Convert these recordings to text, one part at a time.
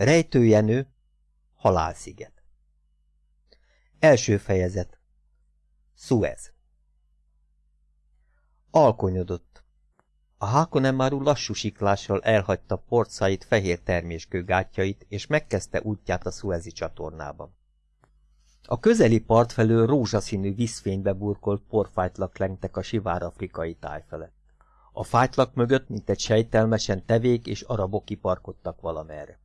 Rejtőjenő, halálsziget. Első fejezet. Suez. Alkonyodott. A Hákonemaru lassú siklással elhagyta porcait fehér terméskő gátjait, és megkezdte útját a Suezi csatornában. A közeli part felől rózsaszínű vízfénybe burkolt porfájtlak lengtek a sivár afrikai táj felett. A fájtlak mögött, mint egy sejtelmesen tevék és arabok kiparkodtak valamerre.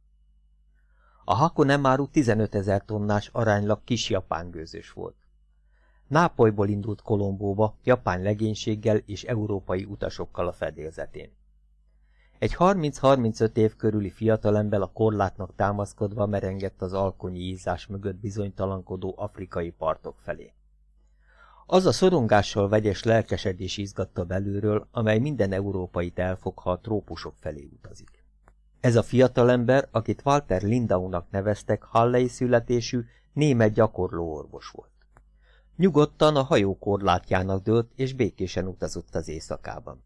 A Hakonemaru 15 ezer tonnás aránylag kis japán gőzös volt. Nápolyból indult Kolombóba, japán legénységgel és európai utasokkal a fedélzetén. Egy 30-35 év körüli fiatalember a korlátnak támaszkodva merengett az alkonyi ízás mögött bizonytalankodó afrikai partok felé. Az a szorongással vegyes lelkesedés izgatta belülről, amely minden európait elfog, ha a trópusok felé utazik. Ez a fiatalember, akit Walter Lindaunak neveztek, hallei születésű, német gyakorló orvos volt. Nyugodtan a hajó korlátjának dőlt, és békésen utazott az éjszakában.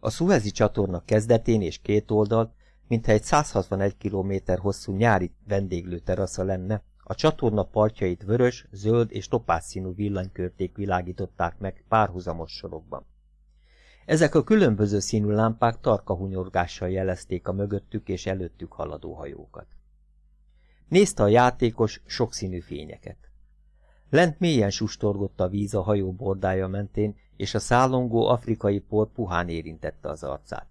A Suezi csatorna kezdetén és két oldalt, mintha egy 161 km hosszú nyári vendéglő terasza lenne, a csatorna partjait vörös, zöld és topázszínű villanykörték világították meg párhuzamos sorokban. Ezek a különböző színű lámpák tarka hunyorgással jelezték a mögöttük és előttük haladó hajókat. Nézte a játékos sokszínű fényeket. Lent mélyen sustorgott a víz a hajó bordája mentén, és a szállongó afrikai por puhán érintette az arcát.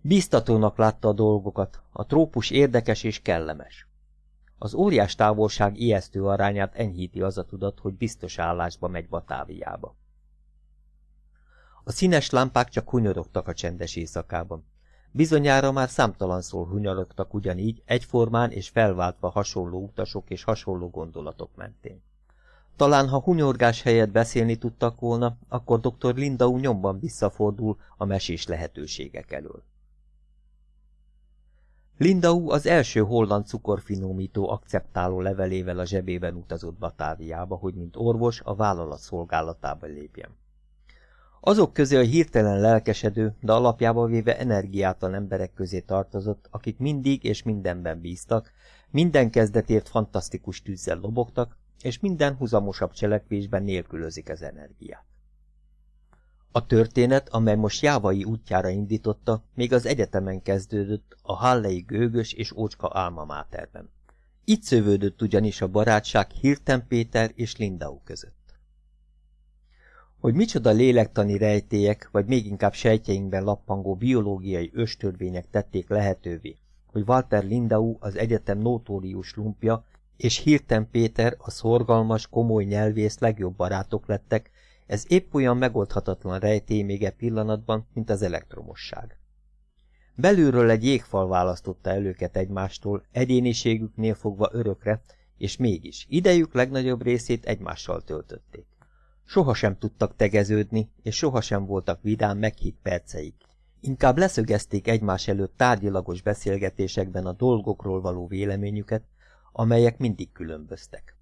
Bíztatónak látta a dolgokat, a trópus érdekes és kellemes. Az óriás távolság ijesztő arányát enyhíti az a tudat, hogy biztos állásba megy Batáviába. A színes lámpák csak hunyorogtak a csendes éjszakában. Bizonyára már számtalanszor hunyorogtak ugyanígy, egyformán és felváltva hasonló utasok és hasonló gondolatok mentén. Talán ha hunyorgás helyett beszélni tudtak volna, akkor dr. Lindau nyomban visszafordul a mesés lehetőségek elől. Lindau az első holland cukorfinomító akceptáló levelével a zsebében utazott Batáviába, hogy mint orvos a vállalat szolgálatába lépjen. Azok közé a hirtelen lelkesedő, de alapjába véve energiátlan emberek közé tartozott, akik mindig és mindenben bíztak, minden kezdetért fantasztikus tűzzel lobogtak, és minden huzamosabb cselekvésben nélkülözik az energiát. A történet, amely most jávai útjára indította, még az egyetemen kezdődött, a Hallei gőgös és ócska álma máterben. Itt szövődött ugyanis a barátság Hirten Péter és Lindau között. Hogy micsoda lélektani rejtélyek, vagy még inkább sejtjeinkben lappangó biológiai östörvények tették lehetővé, hogy Walter Lindau az egyetem notórius lumpja, és Hirten Péter a szorgalmas, komoly nyelvész legjobb barátok lettek, ez épp olyan megoldhatatlan rejtély még e pillanatban, mint az elektromosság. Belülről egy jégfal választotta el egymástól, egyéniségüknél fogva örökre, és mégis idejük legnagyobb részét egymással töltötték. Sohasem tudtak tegeződni, és sohasem voltak vidám meghitt perceik. Inkább leszögezték egymás előtt tárgyilagos beszélgetésekben a dolgokról való véleményüket, amelyek mindig különböztek.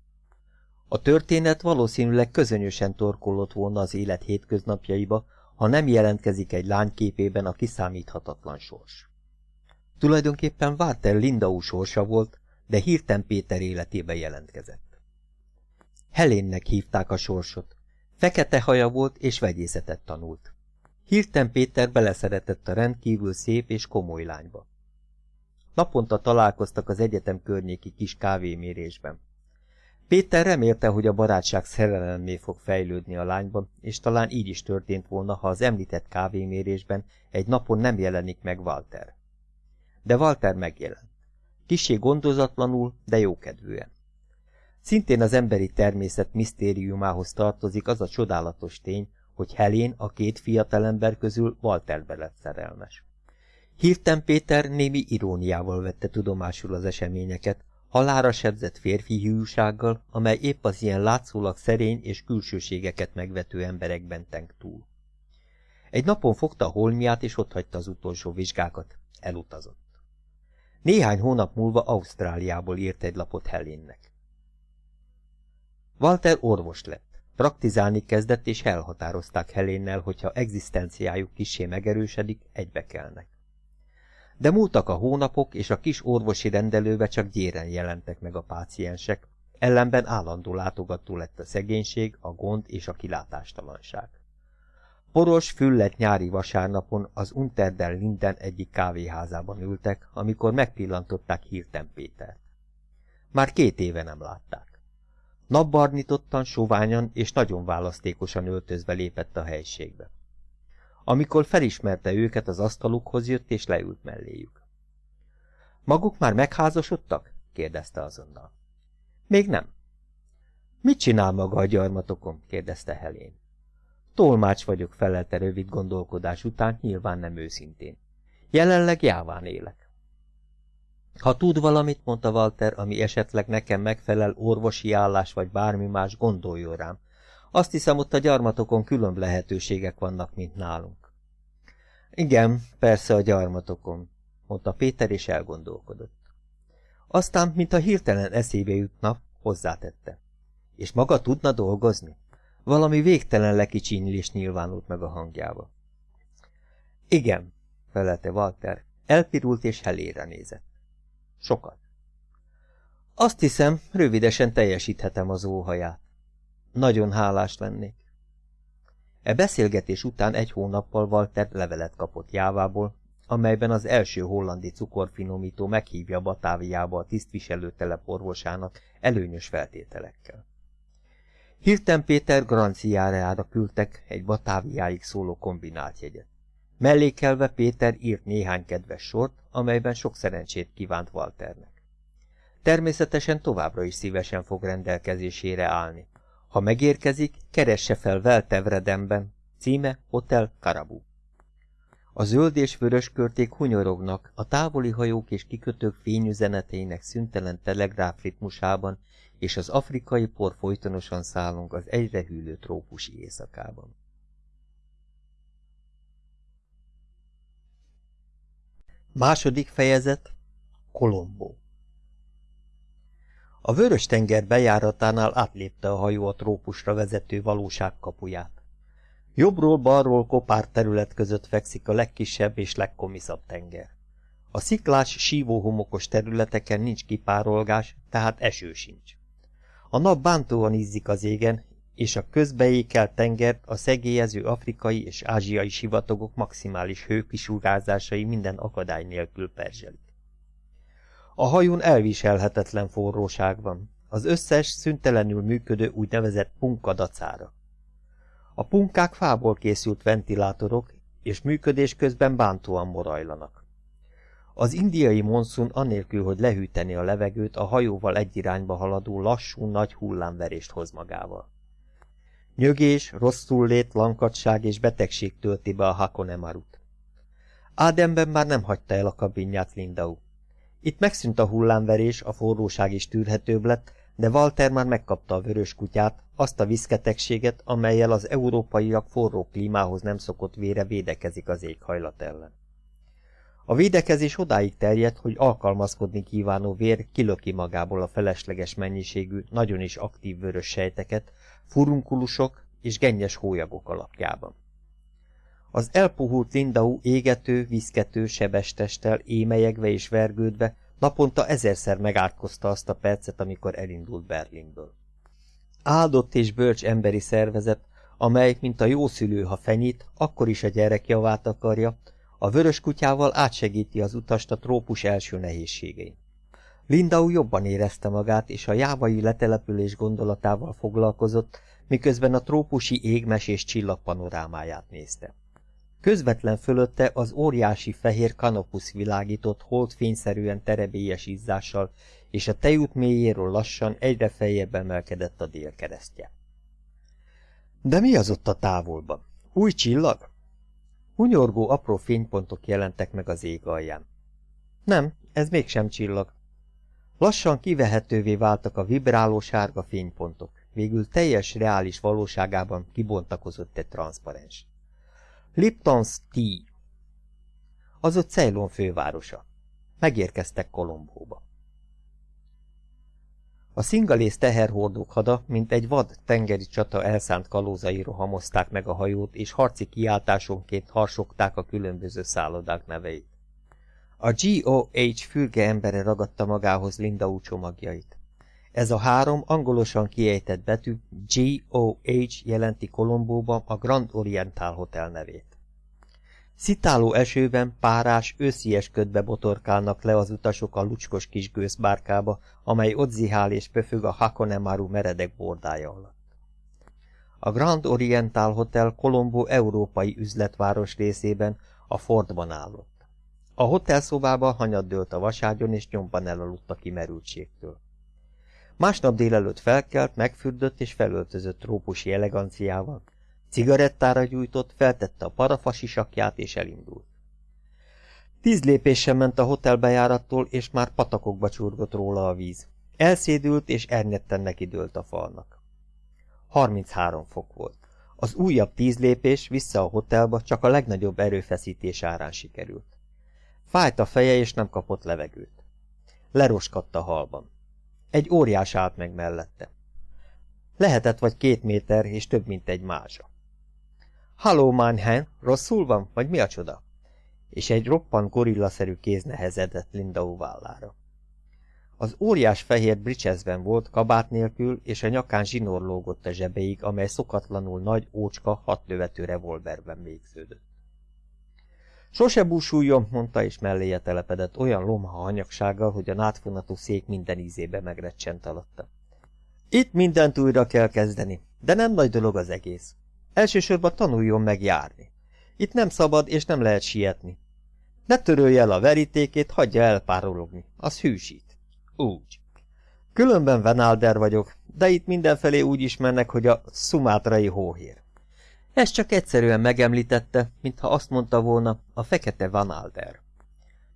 A történet valószínűleg közönösen torkollott volna az élet hétköznapjaiba, ha nem jelentkezik egy lány képében a kiszámíthatatlan sors. Tulajdonképpen Walter Lindau sorsa volt, de hirten Péter életébe jelentkezett. Helénnek hívták a sorsot, Fekete haja volt és vegyészetet tanult. Hirten Péter beleszeretett a rendkívül szép és komoly lányba. Naponta találkoztak az egyetem környéki kis kávémérésben. Péter remélte, hogy a barátság szerelemmé fog fejlődni a lányban, és talán így is történt volna, ha az említett kávémérésben egy napon nem jelenik meg Walter. De Walter megjelent. Kisé gondozatlanul, de jókedvűen. Szintén az emberi természet misztériumához tartozik az a csodálatos tény, hogy Helén a két fiatalember közül Walterbe lett szerelmes. Hirten Péter némi iróniával vette tudomásul az eseményeket, halára sebzett férfi hűsággal, amely épp az ilyen látszólag szerény és külsőségeket megvető emberekben tenk túl. Egy napon fogta a holmiát, és otthagyta az utolsó vizsgákat. Elutazott. Néhány hónap múlva Ausztráliából írt egy lapot Helénnek. Walter orvos lett. Praktizálni kezdett, és elhatározták Helénnel, hogyha egzisztenciájuk kisé egybe kelnek. De múltak a hónapok, és a kis orvosi rendelőbe csak gyéren jelentek meg a páciensek, ellenben állandó látogató lett a szegénység, a gond és a kilátástalanság. Poros, füllet nyári vasárnapon az Unterden Linden egyik kávéházában ültek, amikor megpillantották Hirten Pétert. Már két éve nem látták. Napbarnitottan, soványan és nagyon választékosan öltözve lépett a helységbe. Amikor felismerte őket, az asztalukhoz jött és leült melléjük. Maguk már megházasodtak? kérdezte azonnal. Még nem. Mit csinál maga a gyarmatokon? kérdezte Helén. Tolmács vagyok, felelte rövid gondolkodás után, nyilván nem őszintén. Jelenleg jáván élek. Ha tud valamit, mondta Walter, ami esetleg nekem megfelel, orvosi állás vagy bármi más, gondoljon rám. Azt hiszem, ott a gyarmatokon különb lehetőségek vannak, mint nálunk. Igen, persze a gyarmatokon, mondta Péter, és elgondolkodott. Aztán, mint a hirtelen eszébe jutna, hozzátette. És maga tudna dolgozni? Valami végtelen lekicsínylés nyilvánult meg a hangjába. Igen, felelte Walter, elpirult és helére nézett. Sokat. Azt hiszem, rövidesen teljesíthetem az óhaját. Nagyon hálás lennék. E beszélgetés után egy hónappal Walter levelet kapott Jávából, amelyben az első hollandi cukorfinomító meghívja Batáviába a tisztviselőtelep orvosának előnyös feltételekkel. Hirten Péter garanciájára küldtek egy Batáviáig szóló kombinált jegyet. Mellékelve Péter írt néhány kedves sort, amelyben sok szerencsét kívánt Walternek. Természetesen továbbra is szívesen fog rendelkezésére állni. Ha megérkezik, keresse fel Veltevredemben, címe Hotel Karabu. A zöld és vörös körték hunyorognak, a távoli hajók és kikötők fényüzeneteinek szüntelen telegráfritmusában, és az afrikai por folytonosan szállunk az egyre hűlő trópusi éjszakában. Második fejezet Kolombó A Vörös-tenger bejáratánál átlépte a hajó a trópusra vezető valóság kapuját. Jobbról-balról kopár terület között fekszik a legkisebb és legkomiszabb tenger. A sziklás, sívóhomokos területeken nincs kipárolgás, tehát eső sincs. A nap bántóan izzik az égen, és a közbeékelt tengert a szegélyező afrikai és ázsiai sivatagok maximális hőkisugárzásai minden akadály nélkül perzselik. A hajón elviselhetetlen forróság van, az összes szüntelenül működő úgynevezett punkadacára. A punkák fából készült ventilátorok, és működés közben bántóan morajlanak. Az indiai monszun anélkül, hogy lehűteni a levegőt, a hajóval egy irányba haladó lassú, nagy hullámverést hoz magával. Nyögés, rosszul lankadság és betegség tölti be a Hakonemarut. Ádemben már nem hagyta el a kabinját Lindau. Itt megszűnt a hullámverés, a forróság is tűrhetőbb lett, de Walter már megkapta a vörös kutyát, azt a viszketegséget, amelyel az európaiak forró klímához nem szokott vére védekezik az éghajlat ellen. A védekezés odáig terjedt, hogy alkalmazkodni kívánó vér kilöki magából a felesleges mennyiségű, nagyon is aktív vörös sejteket, furunkulusok és gennyes hólyagok alapjában. Az elpuhult Lindau égető, viszkető, sebestestel, émelyegve és vergődve naponta ezerszer megátkozta azt a percet, amikor elindult Berlinből. Áldott és bölcs emberi szervezet, amely, mint a jó szülő, ha fenyít, akkor is a gyerek javát akarja, a vörös kutyával átsegíti az utast a trópus első nehézségein. Lindau jobban érezte magát, és a jávai letelepülés gondolatával foglalkozott, miközben a trópusi égmes és csillagpanorámáját nézte. Közvetlen fölötte az óriási fehér kanopusz világított holdfényszerűen terebélyes izzással, és a tejút mélyéről lassan egyre feljebb emelkedett a délkeresztje. De mi az ott a távolban? Új csillag? Hunyorgó apró fénypontok jelentek meg az ég alján. Nem, ez mégsem csillag. Lassan kivehetővé váltak a vibráló sárga fénypontok, végül teljes reális valóságában kibontakozott egy transzparens. Lipton's Tea. Az ott Ceylon fővárosa. Megérkeztek Kolombóba. A szingalész teherhordók hada, mint egy vad tengeri csata elszánt kalózai rohamozták meg a hajót, és harci kiáltásonként harsogták a különböző szállodák neveit. A GOH fürge embere ragadta magához Linda csomagjait. Ez a három angolosan kiejtett betű GOH jelenti Kolombóban a Grand Oriental Hotel nevét. Szitáló esőben párás, őszies ködbe botorkálnak le az utasok a lucskos kis gőzbárkába, amely ott zihál és pöfög a Hakonemaru meredek bordája alatt. A Grand Oriental Hotel Colombo európai üzletváros részében a Fordban állott. A hotelszobában hanyat dőlt a vaságyon, és nyomban elaludt a kimerültségtől. Másnap délelőtt felkelt, megfürdött és felöltözött trópusi eleganciával, cigarettára gyújtott, feltette a parafasisakját és elindult. Tíz lépésen ment a hotelbejárattól, és már patakokba csurgott róla a víz. Elszédült, és ernyetten neki dőlt a falnak. 33 fok volt. Az újabb tíz lépés vissza a hotelba csak a legnagyobb erőfeszítés árán sikerült. Fájt a feje, és nem kapott levegőt. Leroskadt a halban. Egy óriás állt meg mellette. Lehetett vagy két méter, és több, mint egy mázsa. Halló, Mannheim, rosszul van, vagy mi a csoda? És egy roppant gorillaszerű kéz nehezedett Linda vállára. Az óriás fehér bricsezben volt, kabát nélkül, és a nyakán zsinór lógott a zsebeig, amely szokatlanul nagy, ócska, hat lövető revolverben végződött. Sose búsuljon, mondta, és melléje telepedett olyan lomha hanyagsággal, hogy a nátfonatú szék minden ízébe megrecsent alatta. Itt mindent újra kell kezdeni, de nem nagy dolog az egész. Elsősorban tanuljon meg járni. Itt nem szabad, és nem lehet sietni. Ne törölje el a verítékét, hagyja elpárologni. Az hűsít. Úgy. Különben Venalder vagyok, de itt mindenfelé úgy ismernek, hogy a szumátrai hóhér. Ez csak egyszerűen megemlítette, mintha azt mondta volna, a fekete Vanalder.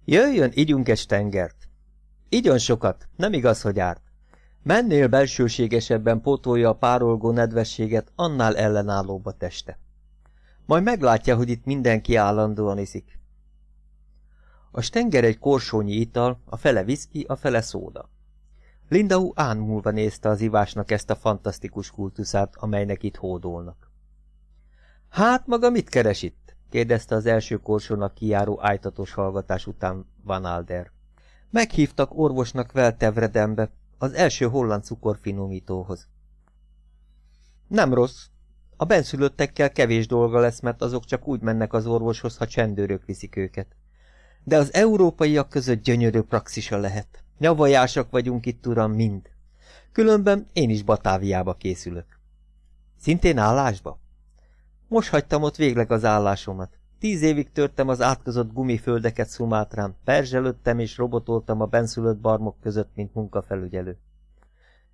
Jöjjön, ígyunk egy tengert. Igyon sokat, nem igaz, hogy árt. Mennél belsőségesebben pótolja a párolgó nedvességet, annál ellenállóbb a teste. Majd meglátja, hogy itt mindenki állandóan iszik. A stenger egy korsónyi ital, a fele viszki, a fele szóda. Lindau ánmúlva nézte az ivásnak ezt a fantasztikus kultuszát, amelynek itt hódolnak. Hát maga mit keres itt? kérdezte az első korsónak kijáró ájtatos hallgatás után Van Alder. Meghívtak orvosnak Veltevredembe, az első holland cukorfinomítóhoz. Nem rossz. A benszülöttekkel kevés dolga lesz, mert azok csak úgy mennek az orvoshoz, ha csendőrök viszik őket. De az európaiak között gyönyörű praxisa lehet. Nyavajásak vagyunk itt, uram, mind. Különben én is Batáviába készülök. Szintén állásba? Most hagytam ott végleg az állásomat. Tíz évig törtem az átkozott gumiföldeket Szumátrán, perzselődtem és robotoltam a benszülött barmok között, mint munkafelügyelő.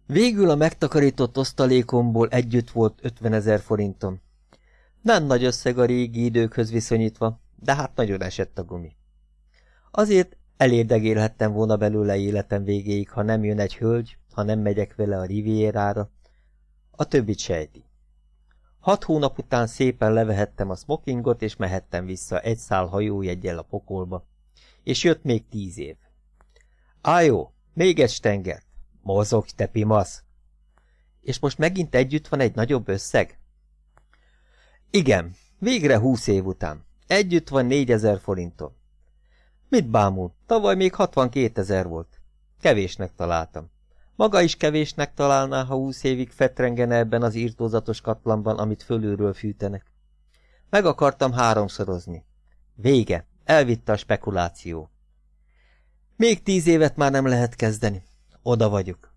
Végül a megtakarított osztalékomból együtt volt 50 ezer forintom. Nem nagy összeg a régi időkhöz viszonyítva, de hát nagyon esett a gumi. Azért elérdegélhettem volna belőle életem végéig, ha nem jön egy hölgy, ha nem megyek vele a rivierára. A többit sejti. Hat hónap után szépen levehettem a smokingot, és mehettem vissza egy szál hajójeggyel a pokolba. És jött még tíz év. Ájó, még egy stengert. Mozogj, te pimasz! És most megint együtt van egy nagyobb összeg? Igen, végre húsz év után. Együtt van négyezer forintom. Mit bámul? Tavaly még 62 ezer volt. Kevésnek találtam. Maga is kevésnek találná, ha húsz évig fetrengene ebben az írtózatos katlanban, amit fölülről fűtenek. Meg akartam háromszorozni. Vége. Elvitte a spekuláció. Még tíz évet már nem lehet kezdeni. Oda vagyok.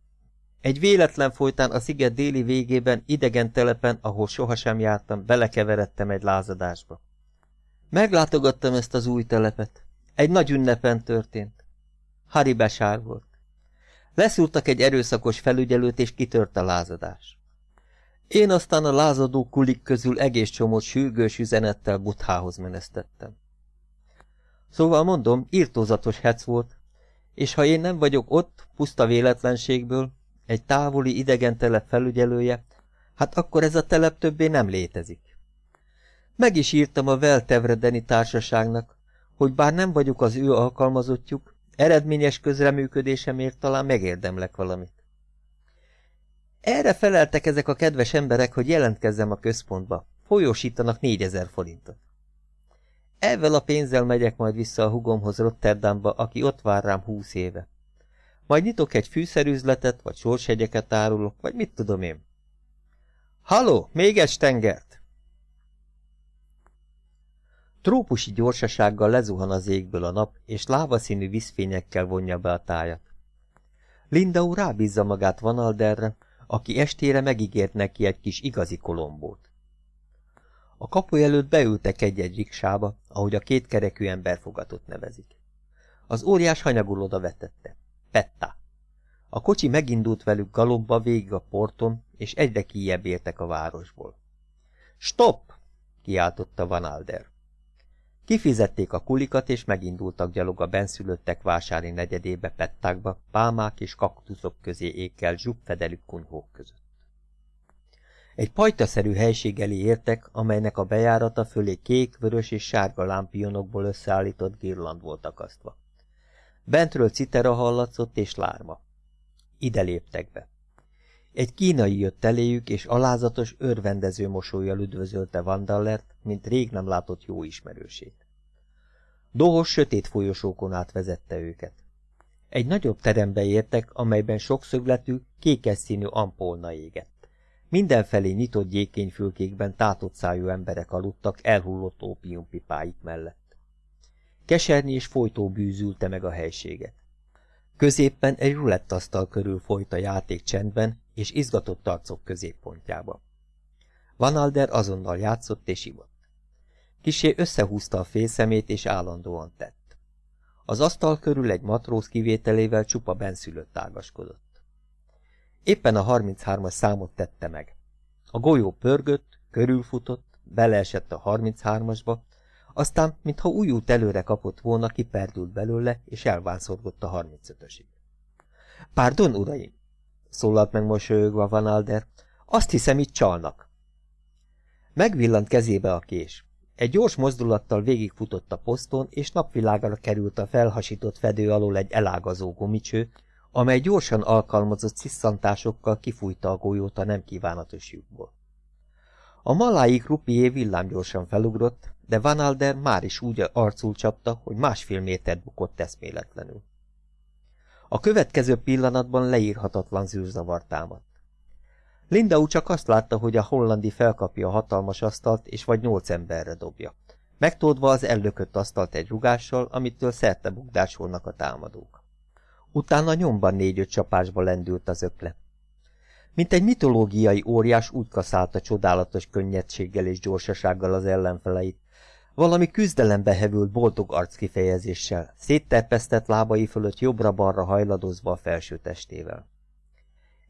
Egy véletlen folytán a sziget déli végében, idegen telepen, ahol sohasem jártam, belekeveredtem egy lázadásba. Meglátogattam ezt az új telepet. Egy nagy ünnepen történt. Hari Besár volt. Leszúrtak egy erőszakos felügyelőt, és kitört a lázadás. Én aztán a lázadó kulik közül egész csomót sürgős üzenettel Buthához menesztettem. Szóval mondom, írtózatos hec volt, és ha én nem vagyok ott, puszta véletlenségből, egy távoli idegen telep felügyelője, hát akkor ez a telep többé nem létezik. Meg is írtam a Veltevredeni társaságnak, hogy bár nem vagyok az ő alkalmazottjuk, eredményes közreműködésemért talán megérdemlek valamit. Erre feleltek ezek a kedves emberek, hogy jelentkezzem a központba. Folyósítanak négyezer forintot. Ezzel a pénzzel megyek majd vissza a hugomhoz Rotterdamba, aki ott vár rám húsz éve. Majd nyitok egy fűszerüzletet, vagy sorshegyeket árulok, vagy mit tudom én. Haló, még egy stengert! Trópusi gyorsasággal lezuhan az égből a nap, és lávaszínű vízfényekkel vonja be a tájat. Lindau rábízza magát Vanalderre, aki estére megígért neki egy kis igazi kolombót. A kapu előtt beültek egy-egy riksába, ahogy a kétkerekű emberfogatot nevezik. Az óriás hanyagul oda vetette. Petta. A kocsi megindult velük galomba végig a porton, és egyre kijebb értek a városból. Stop! kiáltotta Van Alder. Kifizették a kulikat, és megindultak gyalog a benszülöttek vásári negyedébe pettákba, pálmák és kaktuszok közé ékkel zsugfedelű kunyhók között. Egy pajtaszerű helység elé értek, amelynek a bejárata fölé kék, vörös és sárga lámpionokból összeállított girland volt akasztva. Bentről citera hallatszott és lárma. Ide léptek be. Egy kínai jött eléjük, és alázatos, örvendező mosolyjal üdvözölte Vandallert, mint rég nem látott jó ismerősét. Dohos sötét folyosókon át vezette őket. Egy nagyobb terembe értek, amelyben sokszögletű, kékes színű ampolna égett. Mindenfelé nyitott gyékényfülkékben tátott szájú emberek aludtak elhullott ópiumpipáik mellett. Kesernyés és folytó bűzülte meg a helységet. Középpen egy rulettasztal körül folyt a játék csendben és izgatott arcok középpontjába. Van Alder azonnal játszott és ivott. Kisé összehúzta a félszemét és állandóan tett. Az asztal körül egy matróz kivételével csupa benszülött ágaskodott. Éppen a 33-as számot tette meg. A golyó pörgött, körülfutott, beleesett a 33-asba, aztán, mintha új út előre kapott volna, kiperdült belőle, és elvánszorgott a 35-ösig. Pardon, uraim! Szólalt meg mosolyogva Van Alder. Azt hiszem, itt csalnak. Megvillant kezébe a kés. Egy gyors mozdulattal végigfutott a poszton, és napvilágra került a felhasított fedő alól egy elágazó gumicső, amely gyorsan alkalmazott sziszantásokkal kifújta a golyót a nem kívánatos lyukból. A malái krupié villámgyorsan felugrott, de Van Alder már is úgy arcul csapta, hogy másfél métert bukott eszméletlenül. A következő pillanatban leírhatatlan zűrzavar támadt. Lindau csak azt látta, hogy a hollandi felkapja a hatalmas asztalt, és vagy nyolc emberre dobja. Megtódva az ellökött asztalt egy rugással, amitől szerte bukdásolnak a támadók. Utána nyomban négy-öt csapásba lendült az ökle. Mint egy mitológiai óriás úgy kaszálta csodálatos könnyedséggel és gyorsasággal az ellenfeleit, valami küzdelembe hevült boldog arckifejezéssel, szétterpesztett lábai fölött jobbra-balra hajladozva a felső testével.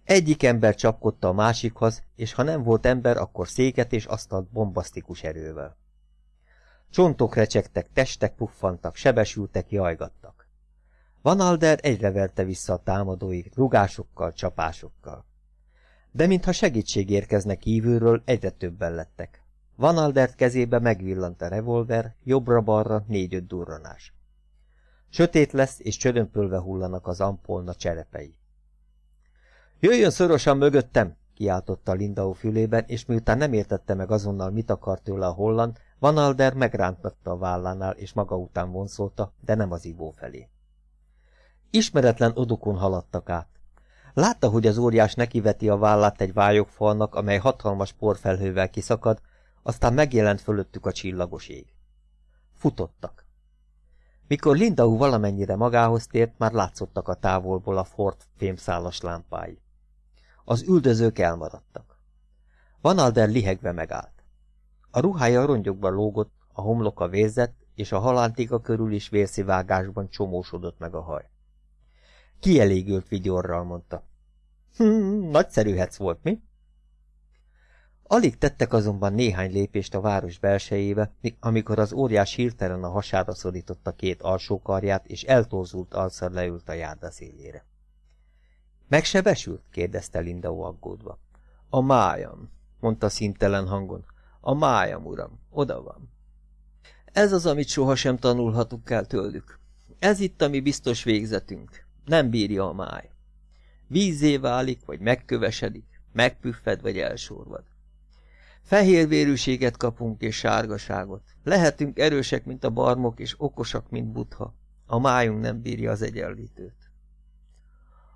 Egyik ember csapkodta a másikhoz, és ha nem volt ember, akkor széket és asztalt bombasztikus erővel. Csontok recsegtek, testek puffantak, sebesültek, jajgattak. Van Alder egyre verte vissza a támadói, rugásokkal, csapásokkal. De mintha segítség érkezne kívülről, egyre többen lettek. Van Aldert kezébe megvillant a revolver, jobbra-balra négy-öt durranás. Sötét lesz, és csörömpölve hullanak az ampolna cserepei. Jöjjön szorosan mögöttem! kiáltotta Lindau fülében, és miután nem értette meg azonnal, mit akar tőle a holland, Van Alder megrántatta a vállánál, és maga után vonszolta, de nem az ivó felé. Ismeretlen odokon haladtak át. Látta, hogy az óriás nekiveti a vállát egy vályogfalnak, amely hatalmas porfelhővel kiszakad, aztán megjelent fölöttük a csillagos ég. Futottak. Mikor Lindau valamennyire magához tért, már látszottak a távolból a Ford fémszálas lámpái. Az üldözők elmaradtak. Van Alder lihegve megállt. A ruhája a rongyokba lógott, a homloka vérzett, és a halántika körül is vérszivágásban csomósodott meg a haj. Kielégült vigyorral, mondta. Hm, nagyszerű hec volt, mi? Alig tettek azonban néhány lépést a város belsejébe, amikor az óriás hirtelen a hasára szorította két alsó karját, és eltorzult alszar leült a járda szélére. Megsebesült? kérdezte Linda aggódva. A májam, mondta szintelen hangon. A májam, uram, oda van. Ez az, amit sohasem tanulhatunk el tőlük. Ez itt a mi biztos végzetünk. Nem bírja a máj. Vízé válik, vagy megkövesedik, megpüffed, vagy elsorvad. Fehérvérűséget kapunk és sárgaságot. Lehetünk erősek, mint a barmok, és okosak, mint butha. A májunk nem bírja az egyenlítőt.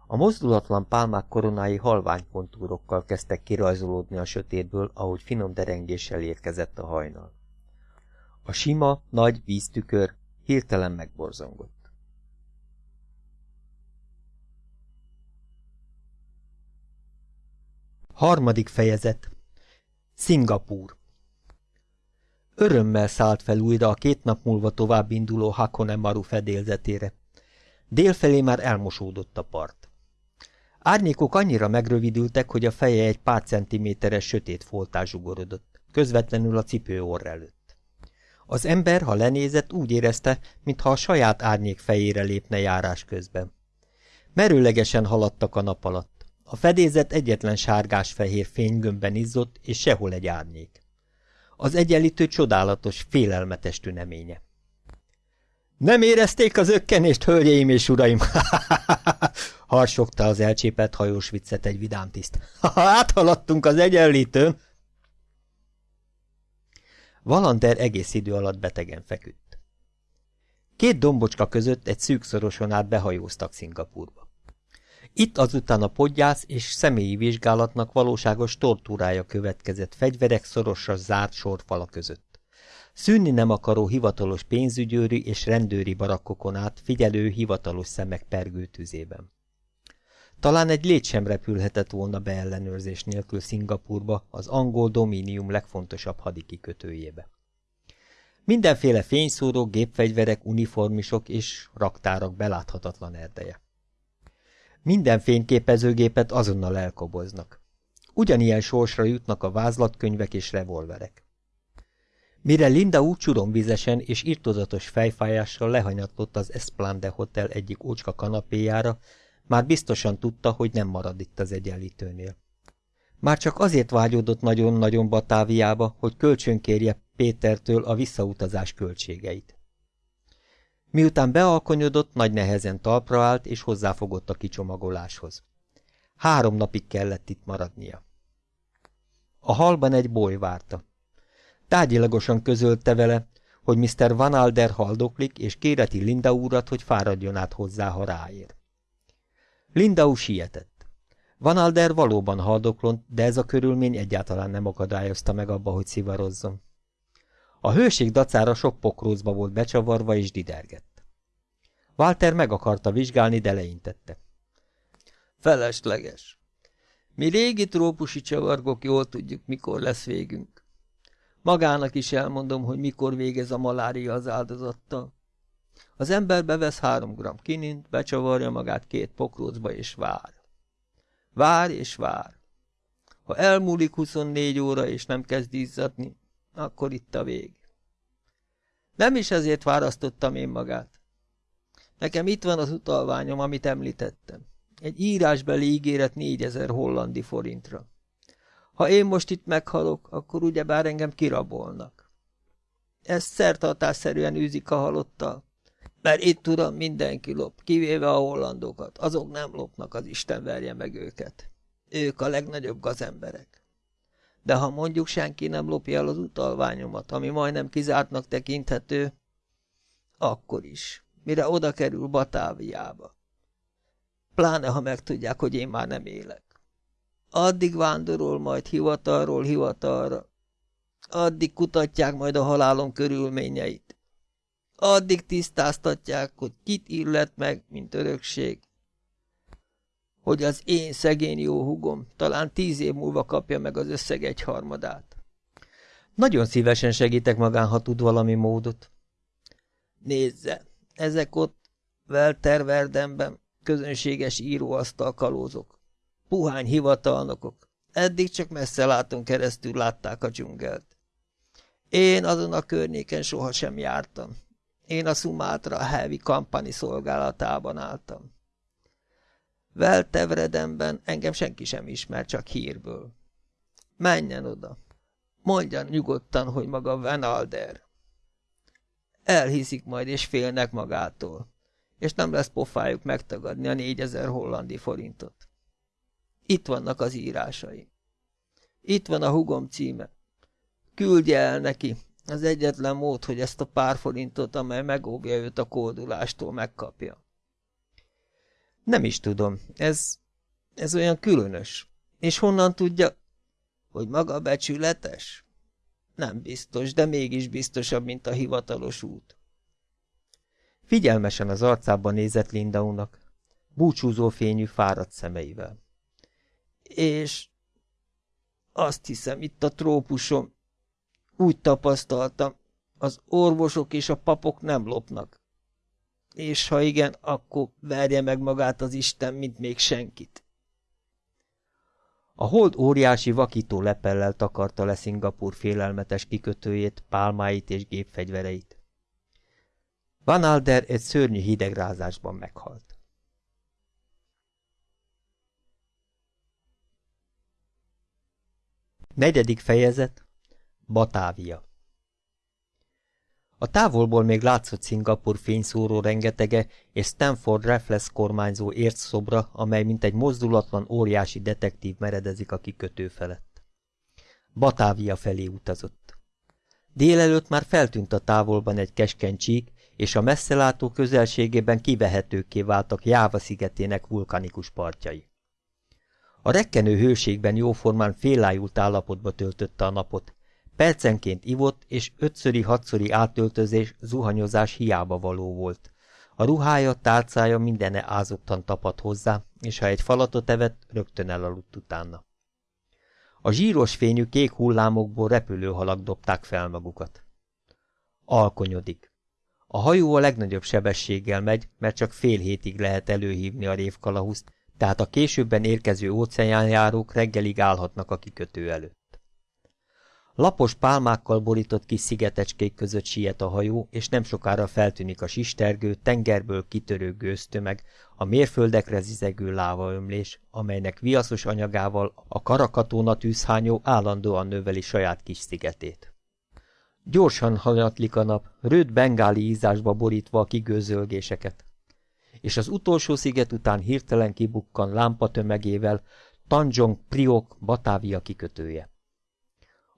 A mozdulatlan pálmák koronái halvány kontúrokkal kezdtek kirajzolódni a sötétből, ahogy finom derengéssel érkezett a hajnal. A sima, nagy víztükör hirtelen megborzongott. Harmadik fejezet Szingapúr Örömmel szállt fel újra a két nap múlva tovább induló Hakone Maru fedélzetére. Délfelé már elmosódott a part. Árnyékok annyira megrövidültek, hogy a feje egy pár centiméteres sötét foltás zsugorodott, közvetlenül a cipő orr előtt. Az ember, ha lenézett, úgy érezte, mintha a saját árnyék fejére lépne járás közben. Merőlegesen haladtak a nap alatt. A fedézet egyetlen sárgás-fehér fénygömbben izzott, és sehol egy árnyék. Az egyenlítő csodálatos, félelmetes tüneménye. Nem érezték az ökkenést, hölgyeim és uraim? Harsogta az elcsépelt hajós viccet egy vidám tiszt. Áthaladtunk az egyenlítőn! Valander egész idő alatt betegen feküdt. Két dombocska között egy szűkszoroson át behajóztak Szingapurba. Itt azután a podgyász és személyi vizsgálatnak valóságos tortúrája következett fegyverek szorosra zárt sorfala között. Szűnni nem akaró hivatalos pénzügyőri és rendőri barakkokon át figyelő hivatalos szemek pergő tüzében. Talán egy lét sem repülhetett volna beellenőrzés nélkül Szingapurba, az angol dominium legfontosabb hadikikötőjébe. Mindenféle fényszóró, gépfegyverek, uniformisok és raktárak beláthatatlan erdeje. Minden fényképezőgépet azonnal elkoboznak. Ugyanilyen sorsra jutnak a vázlatkönyvek és revolverek. Mire Linda úgy csuromvizesen és irtozatos fejfájással lehanyatlott az Esplande Hotel egyik ócska kanapéjára, már biztosan tudta, hogy nem marad itt az egyenlítőnél. Már csak azért vágyódott nagyon-nagyon Batáviába, hogy kölcsönkérje Pétertől a visszautazás költségeit. Miután bealkonyodott, nagy nehezen talpra állt, és hozzáfogott a kicsomagoláshoz. Három napig kellett itt maradnia. A halban egy boly várta. Tárgyilagosan közölte vele, hogy Mr. Van Alder haldoklik, és kéreti Linda úrat, hogy fáradjon át hozzá, ha ráér. Lindau sietett. Van Alder valóban haldoklott, de ez a körülmény egyáltalán nem akadályozta meg abba, hogy szivarozzon. A hőség dacára sok pokrócba volt becsavarva és didergett. Walter meg akarta vizsgálni, de leintette. Felesleges. Mi régi trópusi csavargok jól tudjuk, mikor lesz végünk. Magának is elmondom, hogy mikor végez a malária az áldozattal. Az ember bevesz három gram kinint, becsavarja magát két pokrócba és vár. Vár és vár. Ha elmúlik 24 óra és nem kezd izzadni, akkor itt a vég. Nem is ezért választottam én magát. Nekem itt van az utalványom, amit említettem. Egy írásbeli ígéret négyezer hollandi forintra. Ha én most itt meghalok, akkor ugyebár engem kirabolnak. Ezt szertartásszerűen űzik a halottal. Mert itt, tudom, mindenki lop, kivéve a hollandokat. Azok nem lopnak, az Isten verje meg őket. Ők a legnagyobb gazemberek. De ha mondjuk senki nem lopja el az utalványomat, ami majdnem kizártnak tekinthető, akkor is, mire oda kerül Batáviába. Pláne, ha megtudják, hogy én már nem élek. Addig vándorol majd hivatalról hivatalra. Addig kutatják majd a halálom körülményeit. Addig tisztáztatják, hogy kit illet meg, mint örökség. Hogy az én szegény jó hugom talán tíz év múlva kapja meg az összeg egyharmadát. Nagyon szívesen segítek magán, ha tud valami módot. Nézze, ezek ott Welterverdenben közönséges íróasztal kalózok. Puhány hivatalnokok. Eddig csak messze látom keresztül látták a dzsungelt. Én azon a környéken sohasem jártam. Én a Sumatra Heavy Company szolgálatában álltam. Veltevredemben engem senki sem ismer, csak hírből. Menjen oda. Mondjan nyugodtan, hogy maga Van Alder. Elhiszik majd, és félnek magától, és nem lesz pofájuk megtagadni a négyezer hollandi forintot. Itt vannak az írásai. Itt van a hugom címe. Küldje el neki. Az egyetlen mód, hogy ezt a pár forintot, amely megóvja őt a kódulástól, megkapja. Nem is tudom. Ez... ez olyan különös. És honnan tudja, hogy maga becsületes? Nem biztos, de mégis biztosabb, mint a hivatalos út. Figyelmesen az arcában nézett Lindaunak, búcsúzó fényű fáradt szemeivel. És azt hiszem, itt a trópusom, úgy tapasztaltam, az orvosok és a papok nem lopnak. És ha igen, akkor verje meg magát az Isten, mint még senkit. A hold óriási vakító lepellel takarta le Szingapur félelmetes kikötőjét, pálmáit és gépfegyvereit. Van Alder egy szörnyű hidegrázásban meghalt. Negyedik fejezet Batávia A távolból még látszott Szingapur fényszóró rengetege és Stanford Raffles kormányzó szobra, amely mint egy mozdulatlan óriási detektív meredezik a kikötő felett. Batávia felé utazott. Délelőtt már feltűnt a távolban egy keskeny csík, és a messzelátó közelségében kivehetőkké váltak Jáva szigetének vulkanikus partjai. A rekkenő hőségben jóformán félájult állapotba töltötte a napot. Percenként ivott, és ötszöri-hatszöri átöltözés, zuhanyozás hiába való volt. A ruhája, tálcája mindene ázottan tapadt hozzá, és ha egy falatot evett, rögtön elaludt utána. A zsíros fényű kék hullámokból repülőhalak dobták fel magukat. Alkonyodik. A hajó a legnagyobb sebességgel megy, mert csak fél hétig lehet előhívni a révkalahuszt, tehát a későbben érkező óceánjárók reggelig állhatnak a kikötő előtt. Lapos pálmákkal borított kis szigetecskék között siet a hajó, és nem sokára feltűnik a sistergő, tengerből kitörő gőztömeg, a mérföldekre zizegő lávaömlés, amelynek viaszos anyagával a karakatóna tűzhányó állandóan növeli saját kis szigetét. Gyorsan hanyatlik a nap, rőd bengáli ízásba borítva a kigőzölgéseket és az utolsó sziget után hirtelen kibukkan lámpa tömegével Tanjong Priok Batávia kikötője.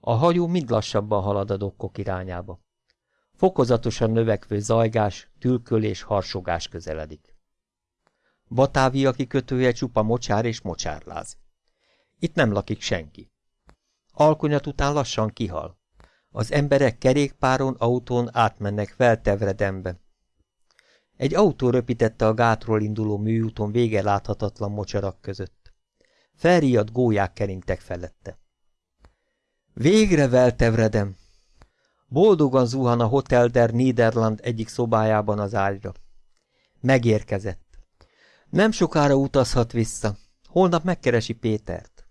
A hajó mind lassabban halad a dokkok irányába. Fokozatosan növekvő zajgás, tülkölés, harsogás közeledik. Batávia kikötője csupa mocsár és mocsárláz. Itt nem lakik senki. Alkonyat után lassan kihal. Az emberek kerékpáron, autón átmennek feltevredembe, egy autó röpítette a gátról induló műúton vége láthatatlan mocsarak között. Felriadt gólyák keringtek felette. Végre veltevredem! Boldogan zuhan a Hotel der Niederland egyik szobájában az ágyra. Megérkezett. Nem sokára utazhat vissza. Holnap megkeresi Pétert.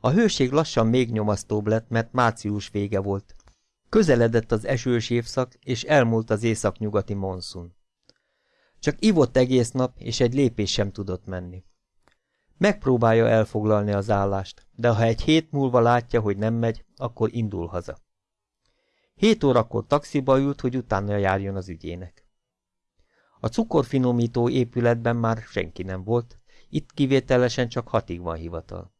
A hőség lassan még nyomasztóbb lett, mert március vége volt. Közeledett az esős évszak, és elmúlt az északnyugati monszun. Csak ivott egész nap, és egy lépés sem tudott menni. Megpróbálja elfoglalni az állást, de ha egy hét múlva látja, hogy nem megy, akkor indul haza. Hét órakor taxiba ült, hogy utána járjon az ügyének. A cukorfinomító épületben már senki nem volt, itt kivételesen csak hatig van hivatal.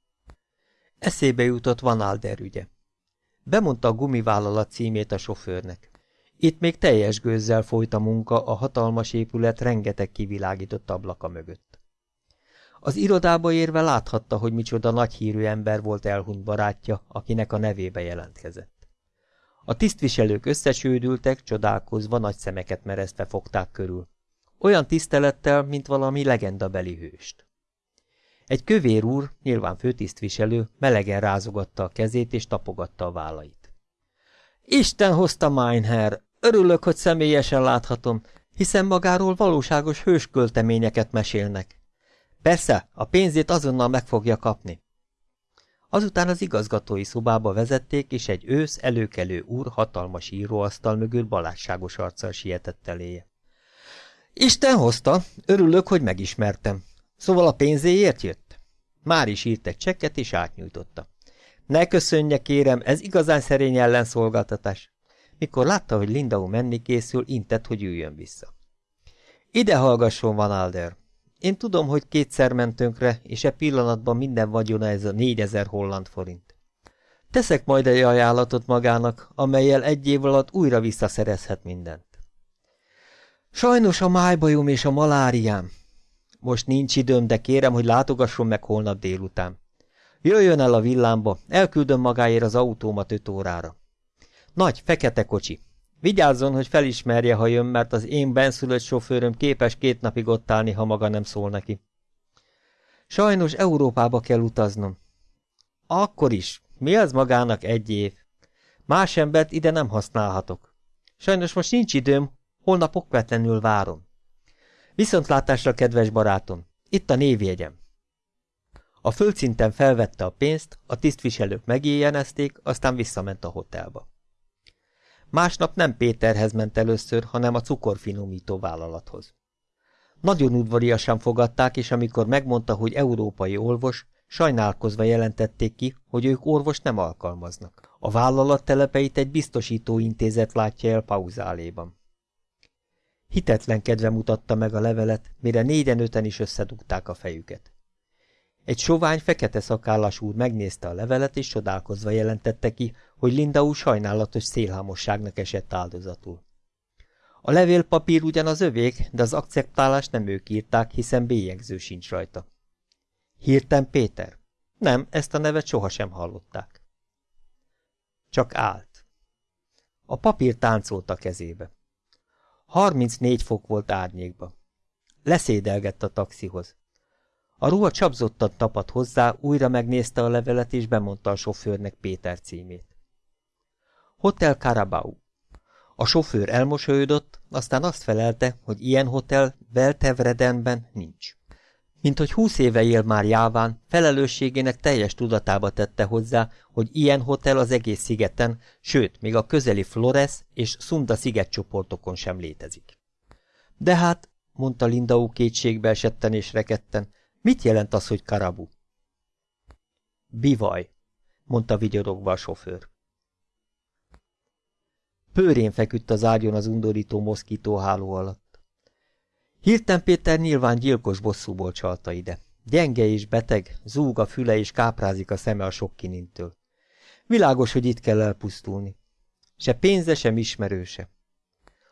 Eszébe jutott Van Alder ügye. Bemondta a gumivállalat címét a sofőrnek. Itt még teljes gőzzel folyt a munka a hatalmas épület rengeteg kivilágított ablaka mögött. Az irodába érve láthatta, hogy micsoda nagyhírű ember volt elhunyt barátja, akinek a nevébe jelentkezett. A tisztviselők összesődültek, csodálkozva nagy szemeket merezve fogták körül. Olyan tisztelettel, mint valami legendabeli hőst. Egy kövér úr, nyilván főtisztviselő, melegen rázogatta a kezét és tapogatta a vállait. Isten hozta Meinherr, örülök, hogy személyesen láthatom, hiszen magáról valóságos hőskölteményeket mesélnek. Persze, a pénzét azonnal meg fogja kapni. Azután az igazgatói szobába vezették, és egy ősz előkelő úr hatalmas íróasztal mögül balásságos arccal sietett eléje. Isten hozta, örülök, hogy megismertem. Szóval a pénzéért jött? Már is írt egy csekket, és átnyújtotta. Ne köszönje, kérem, ez igazán szerény ellenszolgáltatás. Mikor látta, hogy Lindau menni készül, intett, hogy üljön vissza. Ide hallgasson, Van Alder. Én tudom, hogy kétszer ment tönkre, és e pillanatban minden vagyona ez a négyezer holland forint. Teszek majd egy ajánlatot magának, amelyel egy év alatt újra visszaszerezhet mindent. Sajnos a májbajom és a maláriám. Most nincs időm, de kérem, hogy látogasson meg holnap délután. Jöjjön el a villámba, elküldöm magáért az autómat öt órára. Nagy, fekete kocsi. Vigyázzon, hogy felismerje, ha jön, mert az én benszülött sofőröm képes két napig ott állni, ha maga nem szól neki. Sajnos Európába kell utaznom. Akkor is. Mi az magának egy év? Más embert ide nem használhatok. Sajnos most nincs időm, holnap okvetlenül várom. Viszontlátásra, kedves barátom, itt a névjegyem. A földszinten felvette a pénzt, a tisztviselők megéjjenezték, aztán visszament a hotelba. Másnap nem Péterhez ment először, hanem a cukorfinomító vállalathoz. Nagyon udvariasan fogadták, és amikor megmondta, hogy európai orvos, sajnálkozva jelentették ki, hogy ők orvos nem alkalmaznak. A vállalat telepeit egy biztosító intézet látja el pauzáléban. Hitetlen kedve mutatta meg a levelet, mire négyen-öten is összedugták a fejüket. Egy sovány, fekete szakállas úr megnézte a levelet, és csodálkozva jelentette ki, hogy Linda úr sajnálatos szélhámosságnak esett áldozatul. A levélpapír ugyan az övék, de az akceptálást nem ők írták, hiszen bélyegző sincs rajta. Hirten Péter? Nem, ezt a nevet sohasem hallották. Csak állt. A papír táncolt a kezébe. 34 fok volt árnyékba. Leszédelgett a taxihoz. A ruha csapzottan tapadt hozzá, újra megnézte a levelet, és bemondta a sofőrnek Péter címét. Hotel Carabao. A sofőr elmosolyodott, aztán azt felelte, hogy ilyen hotel Veltevredenben nincs. Mint hogy húsz éve él már Jáván, felelősségének teljes tudatába tette hozzá, hogy ilyen hotel az egész szigeten, sőt, még a közeli Flores és Sunda szigetcsoportokon sem létezik. De hát, mondta Lindaú kétségbe esetten és reketten, mit jelent az, hogy karabu? Bivaj, mondta vigyorogva a sofőr. Pőrén feküdt az ágyon az undorító moszkítóháló alatt. Hirten Péter nyilván gyilkos bosszúból csalta ide. Gyenge és beteg, zúg a füle és káprázik a szeme a sok kinintől. Világos, hogy itt kell elpusztulni. Se pénze, sem ismerőse.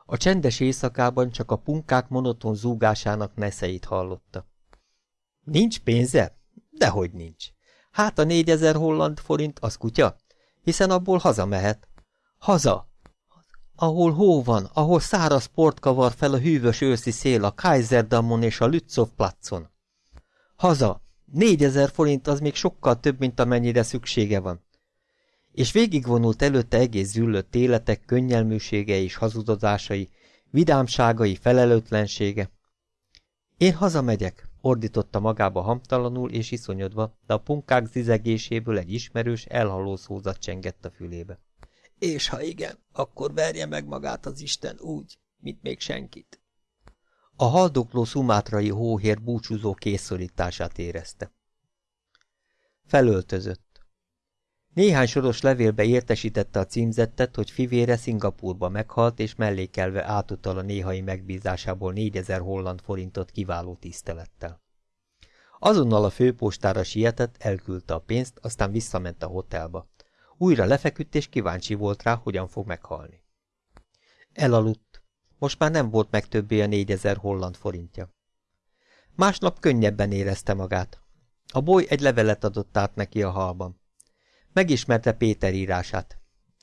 A csendes éjszakában csak a punkák monoton zúgásának neszeit hallotta. Nincs pénze? Dehogy nincs. Hát a négyezer holland forint az kutya, hiszen abból hazamehet. Haza, ahol hó van, ahol száraz port kavar fel a hűvös őszi szél a Kaiserdammon és a Lützow placon. Haza! Négyezer forint az még sokkal több, mint amennyire szüksége van. És végigvonult előtte egész züllött életek könnyelműsége és hazudozásai, vidámságai, felelőtlensége. Én hazamegyek, ordította magába hamtalanul és iszonyodva, de a punkák zizegéséből egy ismerős, elhaló szózat csengett a fülébe. És ha igen, akkor verje meg magát az Isten úgy, mint még senkit. A haldokló szumátrai hóhér búcsúzó készszorítását érezte. Felöltözött. Néhány soros levélbe értesítette a címzettet, hogy fivére Szingapurba meghalt, és mellékelve átutal a néhai megbízásából négyezer holland forintot kiváló tisztelettel. Azonnal a főpostára sietett, elküldte a pénzt, aztán visszament a hotelba. Újra lefeküdt, és kíváncsi volt rá, hogyan fog meghalni. Elaludt. Most már nem volt meg többé a négyezer holland forintja. Másnap könnyebben érezte magát. A boly egy levelet adott át neki a halban. Megismerte Péter írását.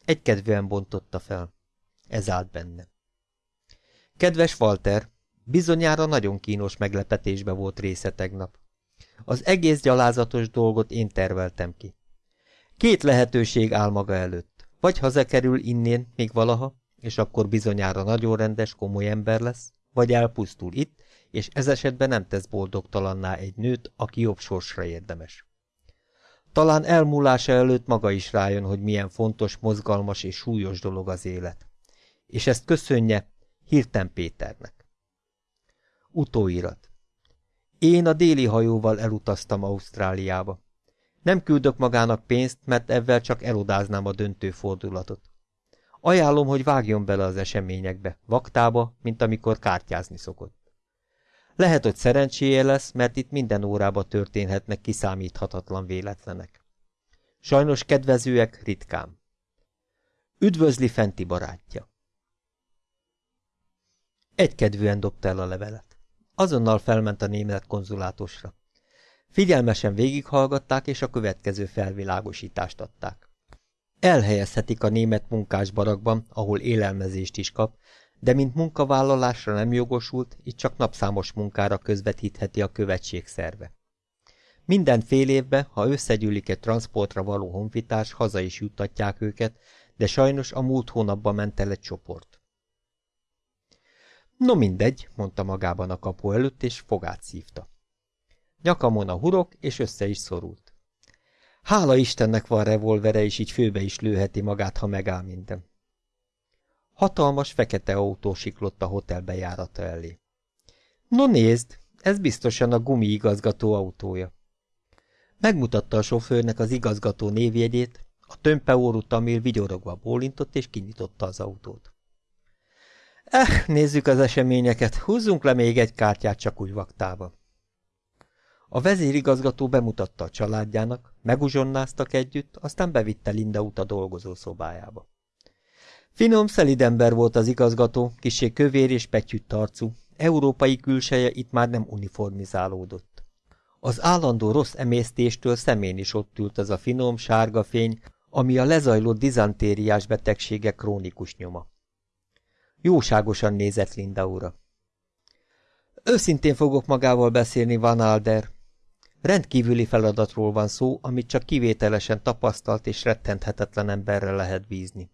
Egykedvűen bontotta fel. Ez állt benne. Kedves Walter, bizonyára nagyon kínos meglepetésbe volt része tegnap. Az egész gyalázatos dolgot én terveltem ki. Két lehetőség áll maga előtt. Vagy hazakerül innén még valaha, és akkor bizonyára nagyon rendes, komoly ember lesz, vagy elpusztul itt, és ez esetben nem tesz boldogtalanná egy nőt, aki jobb sorsra érdemes. Talán elmúlása előtt maga is rájön, hogy milyen fontos, mozgalmas és súlyos dolog az élet. És ezt köszönje Hirten Péternek. Utóirat. Én a déli hajóval elutaztam Ausztráliába. Nem küldök magának pénzt, mert ezzel csak elodáznám a döntő fordulatot. Ajánlom, hogy vágjon bele az eseményekbe, vaktába, mint amikor kártyázni szokott. Lehet, hogy szerencséje lesz, mert itt minden órába történhetnek kiszámíthatatlan véletlenek. Sajnos kedvezőek ritkán. Üdvözli fenti barátja. Egykedvűen dobta el a levelet. Azonnal felment a német konzulátusra. Figyelmesen végighallgatták, és a következő felvilágosítást adták. Elhelyezhetik a német munkásbarakban, ahol élelmezést is kap, de mint munkavállalásra nem jogosult, itt csak napszámos munkára közvetítheti a követség szerve. Minden fél évben, ha összegyűlik egy transportra való honfitárs, haza is juttatják őket, de sajnos a múlt hónapban ment el egy csoport. No mindegy, mondta magában a kapu előtt, és fogát szívta. Nyakamon a hurok, és össze is szorult. Hála Istennek van revolvere, és így főbe is lőheti magát, ha megáll minden. Hatalmas, fekete autó siklott a hotel bejárata elé. No nézd, ez biztosan a gumi igazgató autója. Megmutatta a sofőrnek az igazgató névjegyét, a tömpeórú tamil vigyorogva bólintott és kinyitotta az autót. Eh, nézzük az eseményeket, húzzunk le még egy kártyát csak úgy vaktába. A vezérigazgató bemutatta a családjának, meguzsonnáztak együtt, aztán bevitte Linda út a dolgozó szobájába. Finom, szelid ember volt az igazgató, kisé kövér és petyütt arcú, európai külseje itt már nem uniformizálódott. Az állandó rossz emésztéstől szemén is ott ült az a finom, sárga fény, ami a lezajlott dizantériás betegsége krónikus nyoma. Jóságosan nézett Linda ura. Őszintén fogok magával beszélni, Van Alder. Rendkívüli feladatról van szó, amit csak kivételesen tapasztalt és rettenthetetlen emberre lehet bízni.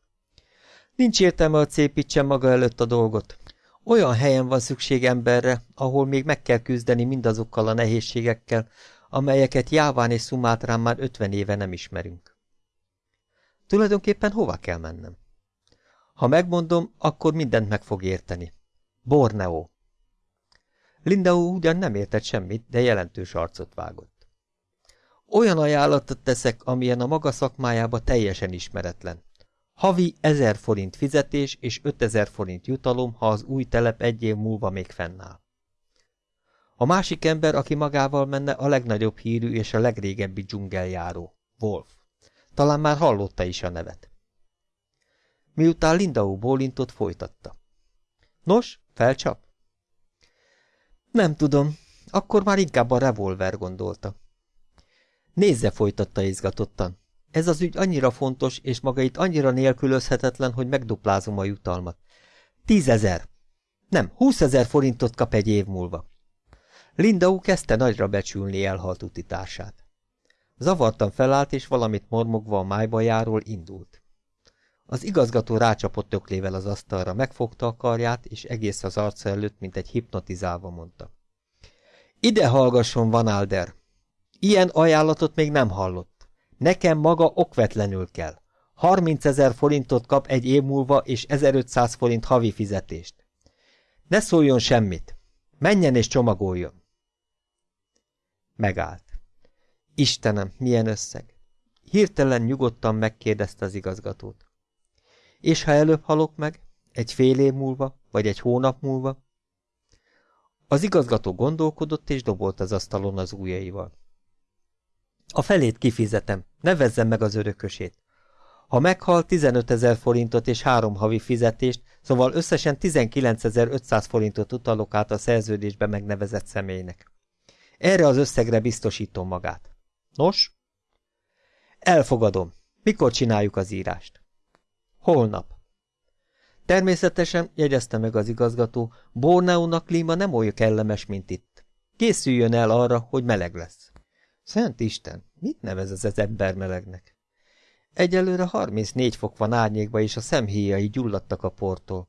Nincs értelme, hogy szépítsen maga előtt a dolgot. Olyan helyen van szükség emberre, ahol még meg kell küzdeni mindazokkal a nehézségekkel, amelyeket Jáván és Szumátrán már ötven éve nem ismerünk. Tulajdonképpen hova kell mennem? Ha megmondom, akkor mindent meg fog érteni. Borneo. Linda ugyan nem értett semmit, de jelentős arcot vágott. Olyan ajánlatot teszek, amilyen a maga szakmájába teljesen ismeretlen. Havi ezer forint fizetés és ötezer forint jutalom, ha az új telep egy év múlva még fennáll. A másik ember, aki magával menne, a legnagyobb hírű és a legrégebbi dzsungeljáró, Wolf. Talán már hallotta is a nevet. Miután Lindau bólintott, folytatta. Nos, felcsap? Nem tudom, akkor már inkább a revolver gondolta. Nézze, folytatta izgatottan. Ez az ügy annyira fontos, és maga itt annyira nélkülözhetetlen, hogy megduplázom a jutalmat. Tízezer! Nem, húszezer forintot kap egy év múlva. Lindau kezdte nagyra becsülni elhalt utitársát. Zavartan felállt, és valamit mormogva a májbajáról indult. Az igazgató rácsapott öklével az asztalra, megfogta a karját, és egész az arca előtt, mint egy hipnotizálva mondta. Ide hallgasson, Van Alder! Ilyen ajánlatot még nem hallott. Nekem maga okvetlenül kell. 30 ezer forintot kap egy év múlva, és 1500 forint havi fizetést. Ne szóljon semmit. Menjen és csomagoljon. Megállt. Istenem, milyen összeg! Hirtelen nyugodtan megkérdezte az igazgatót. És ha előbb halok meg? Egy fél év múlva? Vagy egy hónap múlva? Az igazgató gondolkodott, és dobolt az asztalon az ujjaival. A felét kifizetem, nevezzem meg az örökösét. Ha meghal, 15 ezer forintot és három havi fizetést, szóval összesen 19.500 forintot utalok át a szerződésbe megnevezett személynek. Erre az összegre biztosítom magát. Nos? Elfogadom. Mikor csináljuk az írást? Holnap. Természetesen, jegyezte meg az igazgató, Borneónak klíma nem olyan kellemes, mint itt. Készüljön el arra, hogy meleg lesz. Szent Isten, mit nevez ez az ember melegnek? Egyelőre 34 fok van árnyékba, és a szemhéjai gyulladtak a portól.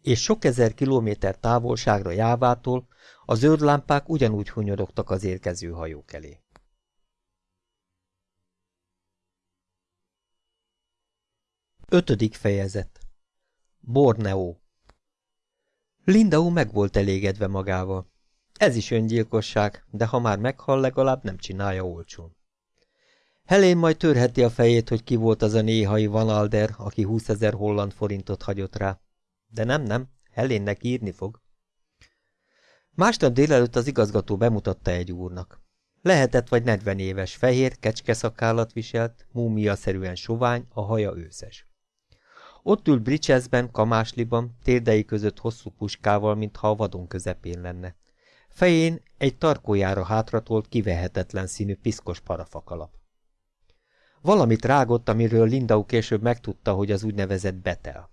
És sok ezer kilométer távolságra jávától a zöld ugyanúgy hunyorogtak az érkező hajók elé. Ötödik fejezet Borneo Lindau meg volt elégedve magával. Ez is öngyilkosság, de ha már meghal, legalább nem csinálja olcsón. Helén majd törheti a fejét, hogy ki volt az a néhai Van Alder, aki 20 ezer holland forintot hagyott rá. De nem, nem, Helénnek írni fog. Másnap délelőtt az igazgató bemutatta egy úrnak. Lehetett vagy 40 éves, fehér, kecskeszakállat viselt, múmia-szerűen sovány, a haja őszes. Ott ült Bridgesben, kamásliban, térdei között hosszú puskával, mintha a vadon közepén lenne. Fején egy tarkójára hátratolt, kivehetetlen színű piszkos parafakalap. Valamit rágott, amiről Lindau később megtudta, hogy az úgynevezett betel.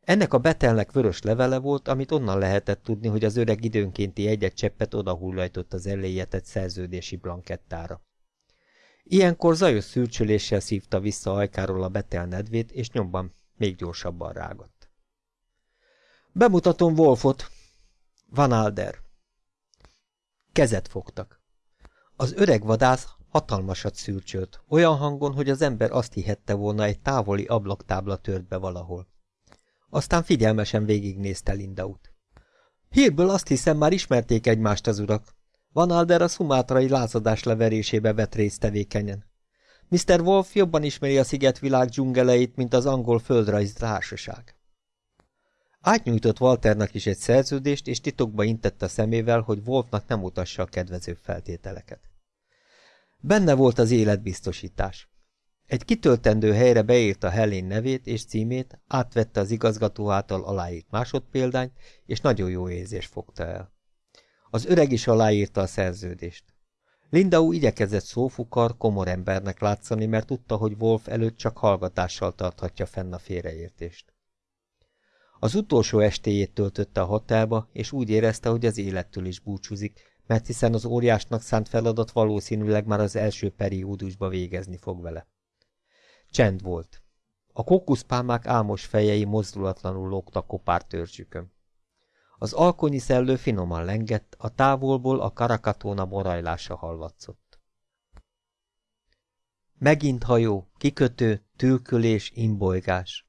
Ennek a betelnek vörös levele volt, amit onnan lehetett tudni, hogy az öreg időnkénti egyet cseppet odahullajtott az eléjetett szerződési blankettára. Ilyenkor zajos szürcsöléssel szívta vissza ajkáról a betel nedvét, és nyomban még gyorsabban rágott. Bemutatom Wolfot. Van Alder. Kezet fogtak. Az öreg vadász hatalmasat szürcsölt, olyan hangon, hogy az ember azt hihette volna, egy távoli ablaktábla tört be valahol. Aztán figyelmesen végignézte Lindaut. Hírből azt hiszem, már ismerték egymást az urak. Van Alder a szumátrai lázadás leverésébe vett részt tevékenyen. Mr. Wolf jobban ismeri a szigetvilág dzsungeleit, mint az angol földrajz társaság. Átnyújtott Walternak is egy szerződést, és titokba intette a szemével, hogy Wolfnak nem utassa a kedvező feltételeket. Benne volt az életbiztosítás. Egy kitöltendő helyre beírta Helen nevét és címét, átvette az igazgató által aláírt másodpéldányt, és nagyon jó érzés fogta el. Az öreg is aláírta a szerződést. Lindau igyekezett szófukar, komor embernek látszani, mert tudta, hogy Wolf előtt csak hallgatással tarthatja fenn a félreértést. Az utolsó estéjét töltötte a hotelba, és úgy érezte, hogy az élettől is búcsúzik, mert hiszen az óriásnak szánt feladat valószínűleg már az első periódusba végezni fog vele. Csend volt. A kókuszpálmák álmos fejei mozdulatlanul lógtak kopár törzsükön. Az alkonyi szellő finoman lengett, a távolból a karakatóna morajlása hallatszott. Megint hajó, kikötő, tülkölés, imbolygás.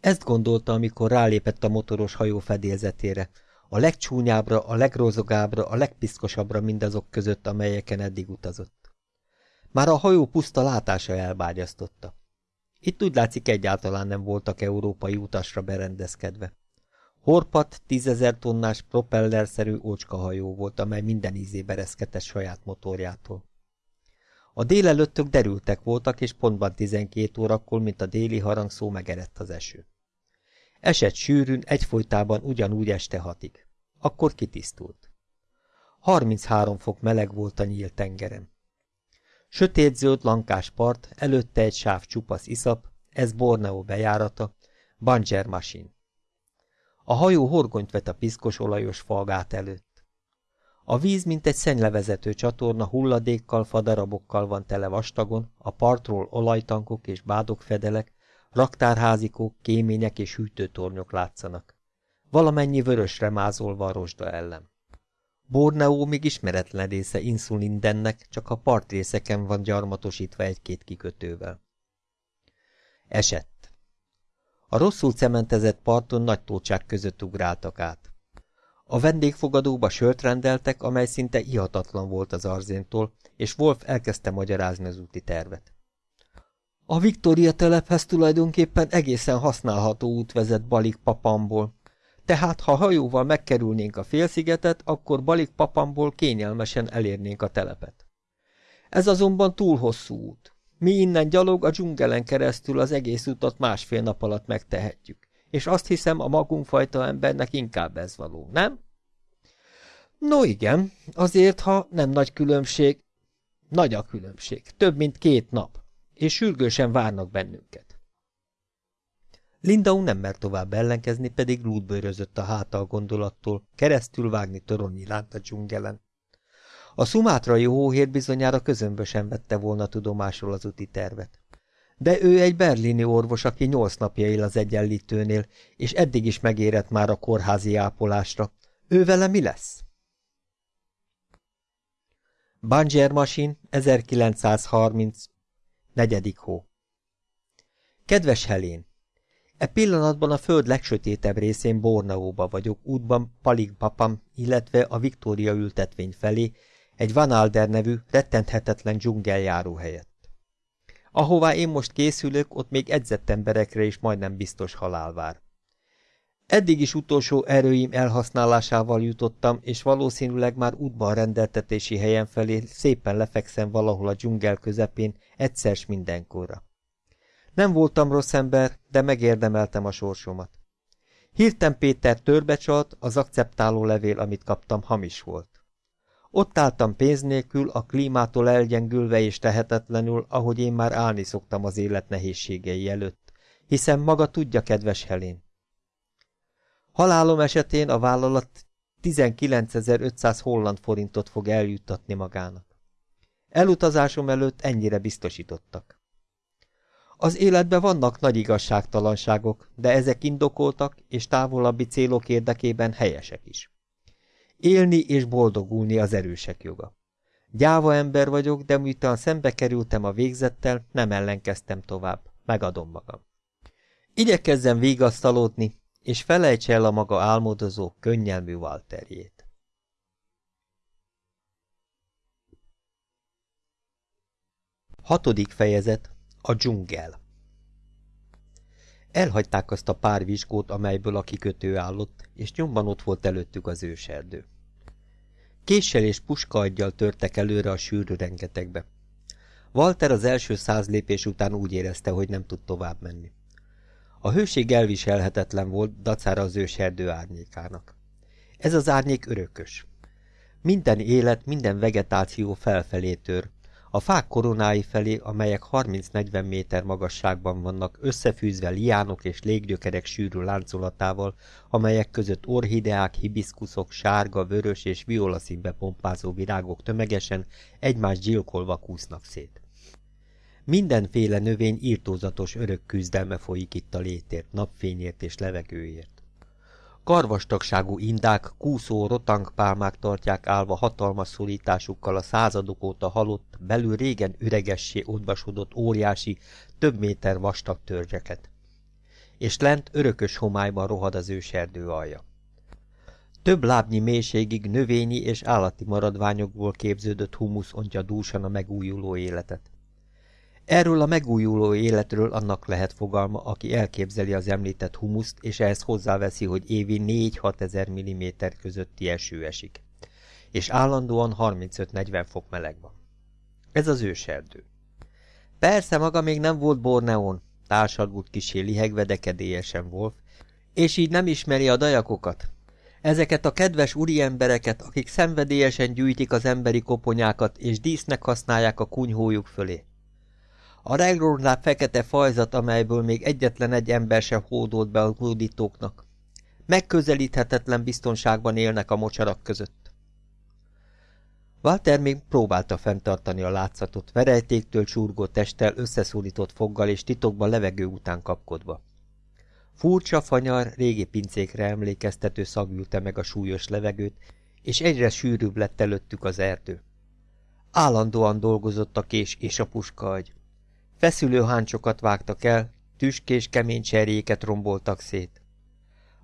Ezt gondolta, amikor rálépett a motoros hajó fedélzetére, a legcsúnyábbra, a legrozogábbra, a legpiszkosabbra mindazok között, amelyeken eddig utazott. Már a hajó puszta látása elbágyasztotta. Itt úgy látszik egyáltalán nem voltak európai utasra berendezkedve. Horpat tízezer tonnás propellerszerű ócskahajó volt, amely minden ízébe reszketett saját motorjától. A délelőttök derültek voltak, és pontban tizenkét órakor, mint a déli harangszó megerett az eső. Esett sűrűn, egyfolytában ugyanúgy este hatig. Akkor kitisztult. 33 fok meleg volt a nyílt tengeren. Sötétzöld lankás part, előtte egy sáv csupasz iszap, ez Borneo bejárata, Banger Machine. A hajó horgonyt vet a piszkos olajos falgát előtt. A víz, mint egy szennylevezető csatorna hulladékkal, fadarabokkal van tele vastagon, a partról olajtankok és bádokfedelek, raktárházikók, kémények és hűtőtornyok látszanak. Valamennyi vörösre mázolva a rozsda ellen. Borneo még ismeretlen része Insulindennek, csak a partrészeken van gyarmatosítva egy-két kikötővel. Esett. A rosszul cementezett parton nagy tócsák között ugráltak át. A vendégfogadóba sört rendeltek, amely szinte ihatatlan volt az arzéntól, és Wolf elkezdte magyarázni az úti tervet. A Viktória telephez tulajdonképpen egészen használható út vezet Balik Papamból. Tehát, ha hajóval megkerülnénk a félszigetet, akkor Balik Papamból kényelmesen elérnénk a telepet. Ez azonban túl hosszú út. Mi innen gyalog a dzsungelen keresztül az egész utat másfél nap alatt megtehetjük, és azt hiszem a magunkfajta embernek inkább ez való, nem? No igen, azért, ha nem nagy különbség, nagy a különbség, több mint két nap és sürgősen várnak bennünket. Lindau nem mert tovább ellenkezni, pedig lútbőrözött a hátal gondolattól, keresztül vágni toronyi lánt a dzsungelen. A szumátrai hóhér bizonyára közömbösen vette volna tudomásról az úti tervet. De ő egy berlini orvos, aki nyolc napja él az egyenlítőnél, és eddig is megérett már a kórházi ápolásra. Ő vele mi lesz? Banger Machine 1930 Negyedik hó. Kedves Helén! E pillanatban a föld legsötétebb részén Borneóba vagyok, útban Paligpapam, illetve a Viktória ültetvény felé, egy Van Alder nevű, rettenthetetlen dzsungeljáró helyett. Ahová én most készülök, ott még edzett emberekre is majdnem biztos halál vár. Eddig is utolsó erőim elhasználásával jutottam, és valószínűleg már útban rendeltetési helyen felé szépen lefekszem valahol a dzsungel közepén, egyszer s mindenkorra. Nem voltam rossz ember, de megérdemeltem a sorsomat. Hirten Péter törbecsalt, az akceptáló levél, amit kaptam, hamis volt. Ott álltam pénz nélkül, a klímától elgyengülve és tehetetlenül, ahogy én már állni szoktam az élet nehézségei előtt, hiszen maga tudja, kedves Helén. Halálom esetén a vállalat 19.500 holland forintot fog eljuttatni magának. Elutazásom előtt ennyire biztosítottak. Az életben vannak nagy igazságtalanságok, de ezek indokoltak és távolabbi célok érdekében helyesek is. Élni és boldogulni az erősek joga. Gyáva ember vagyok, de miután szembe kerültem a végzettel, nem ellenkeztem tovább. Megadom magam. Igyekezzem vigasztalódni, és felejts el a maga álmodozó, könnyelmű Walterjét. Hatodik fejezet A dzsungel Elhagyták azt a pár vizsgót, amelyből a kikötő állott, és nyomban ott volt előttük az őserdő. Késsel és puskaaggyal törtek előre a sűrű rengetegbe. Walter az első száz lépés után úgy érezte, hogy nem tud tovább menni. A hőség elviselhetetlen volt, dacára az őserdő árnyékának. Ez az árnyék örökös. Minden élet, minden vegetáció felfelé tör, a fák koronái felé, amelyek 30-40 méter magasságban vannak, összefűzve liánok és léggyökerek sűrű láncolatával, amelyek között orhideák, hibiszkuszok, sárga, vörös és violaszínbe pompázó virágok tömegesen egymást gyilkolva kúsznak szét. Mindenféle növény írtózatos örök küzdelme folyik itt a létért, napfényért és levegőért. Karvastagságú indák, kúszó rotangpálmák tartják állva hatalmas szorításukkal a századok óta halott, belül régen üregessé odvasodott óriási, több méter vastag törzseket. És lent örökös homályban rohad az őserdő alja. Több lábnyi mélységig növényi és állati maradványokból képződött humusz ontja dúsan a megújuló életet. Erről a megújuló életről annak lehet fogalma, aki elképzeli az említett humuszt, és ehhez hozzáveszi, hogy évi 4-6 ezer milliméter közötti eső esik. És állandóan 35-40 fok meleg van. Ez az őserdő. Persze maga még nem volt Borneón, társadult kisé lihegve, de Wolf, és így nem ismeri a dajakokat. Ezeket a kedves úriembereket, akik szenvedélyesen gyűjtik az emberi koponyákat, és dísznek használják a kunyhójuk fölé. A regrornál fekete fajzat, amelyből még egyetlen egy ember sem hódolt be a hódítóknak. Megközelíthetetlen biztonságban élnek a mocsarak között. Walter még próbálta fenntartani a látszatot, verejtéktől csurgó testtel, összeszólított foggal és titokban levegő után kapkodva. Furcsa, fanyar, régi pincékre emlékeztető szagülte meg a súlyos levegőt, és egyre sűrűbb lett előttük az erdő. Állandóan dolgozott a kés és a puskaagy. Feszülő háncsokat vágtak el, tüskés kemény cserjéket romboltak szét.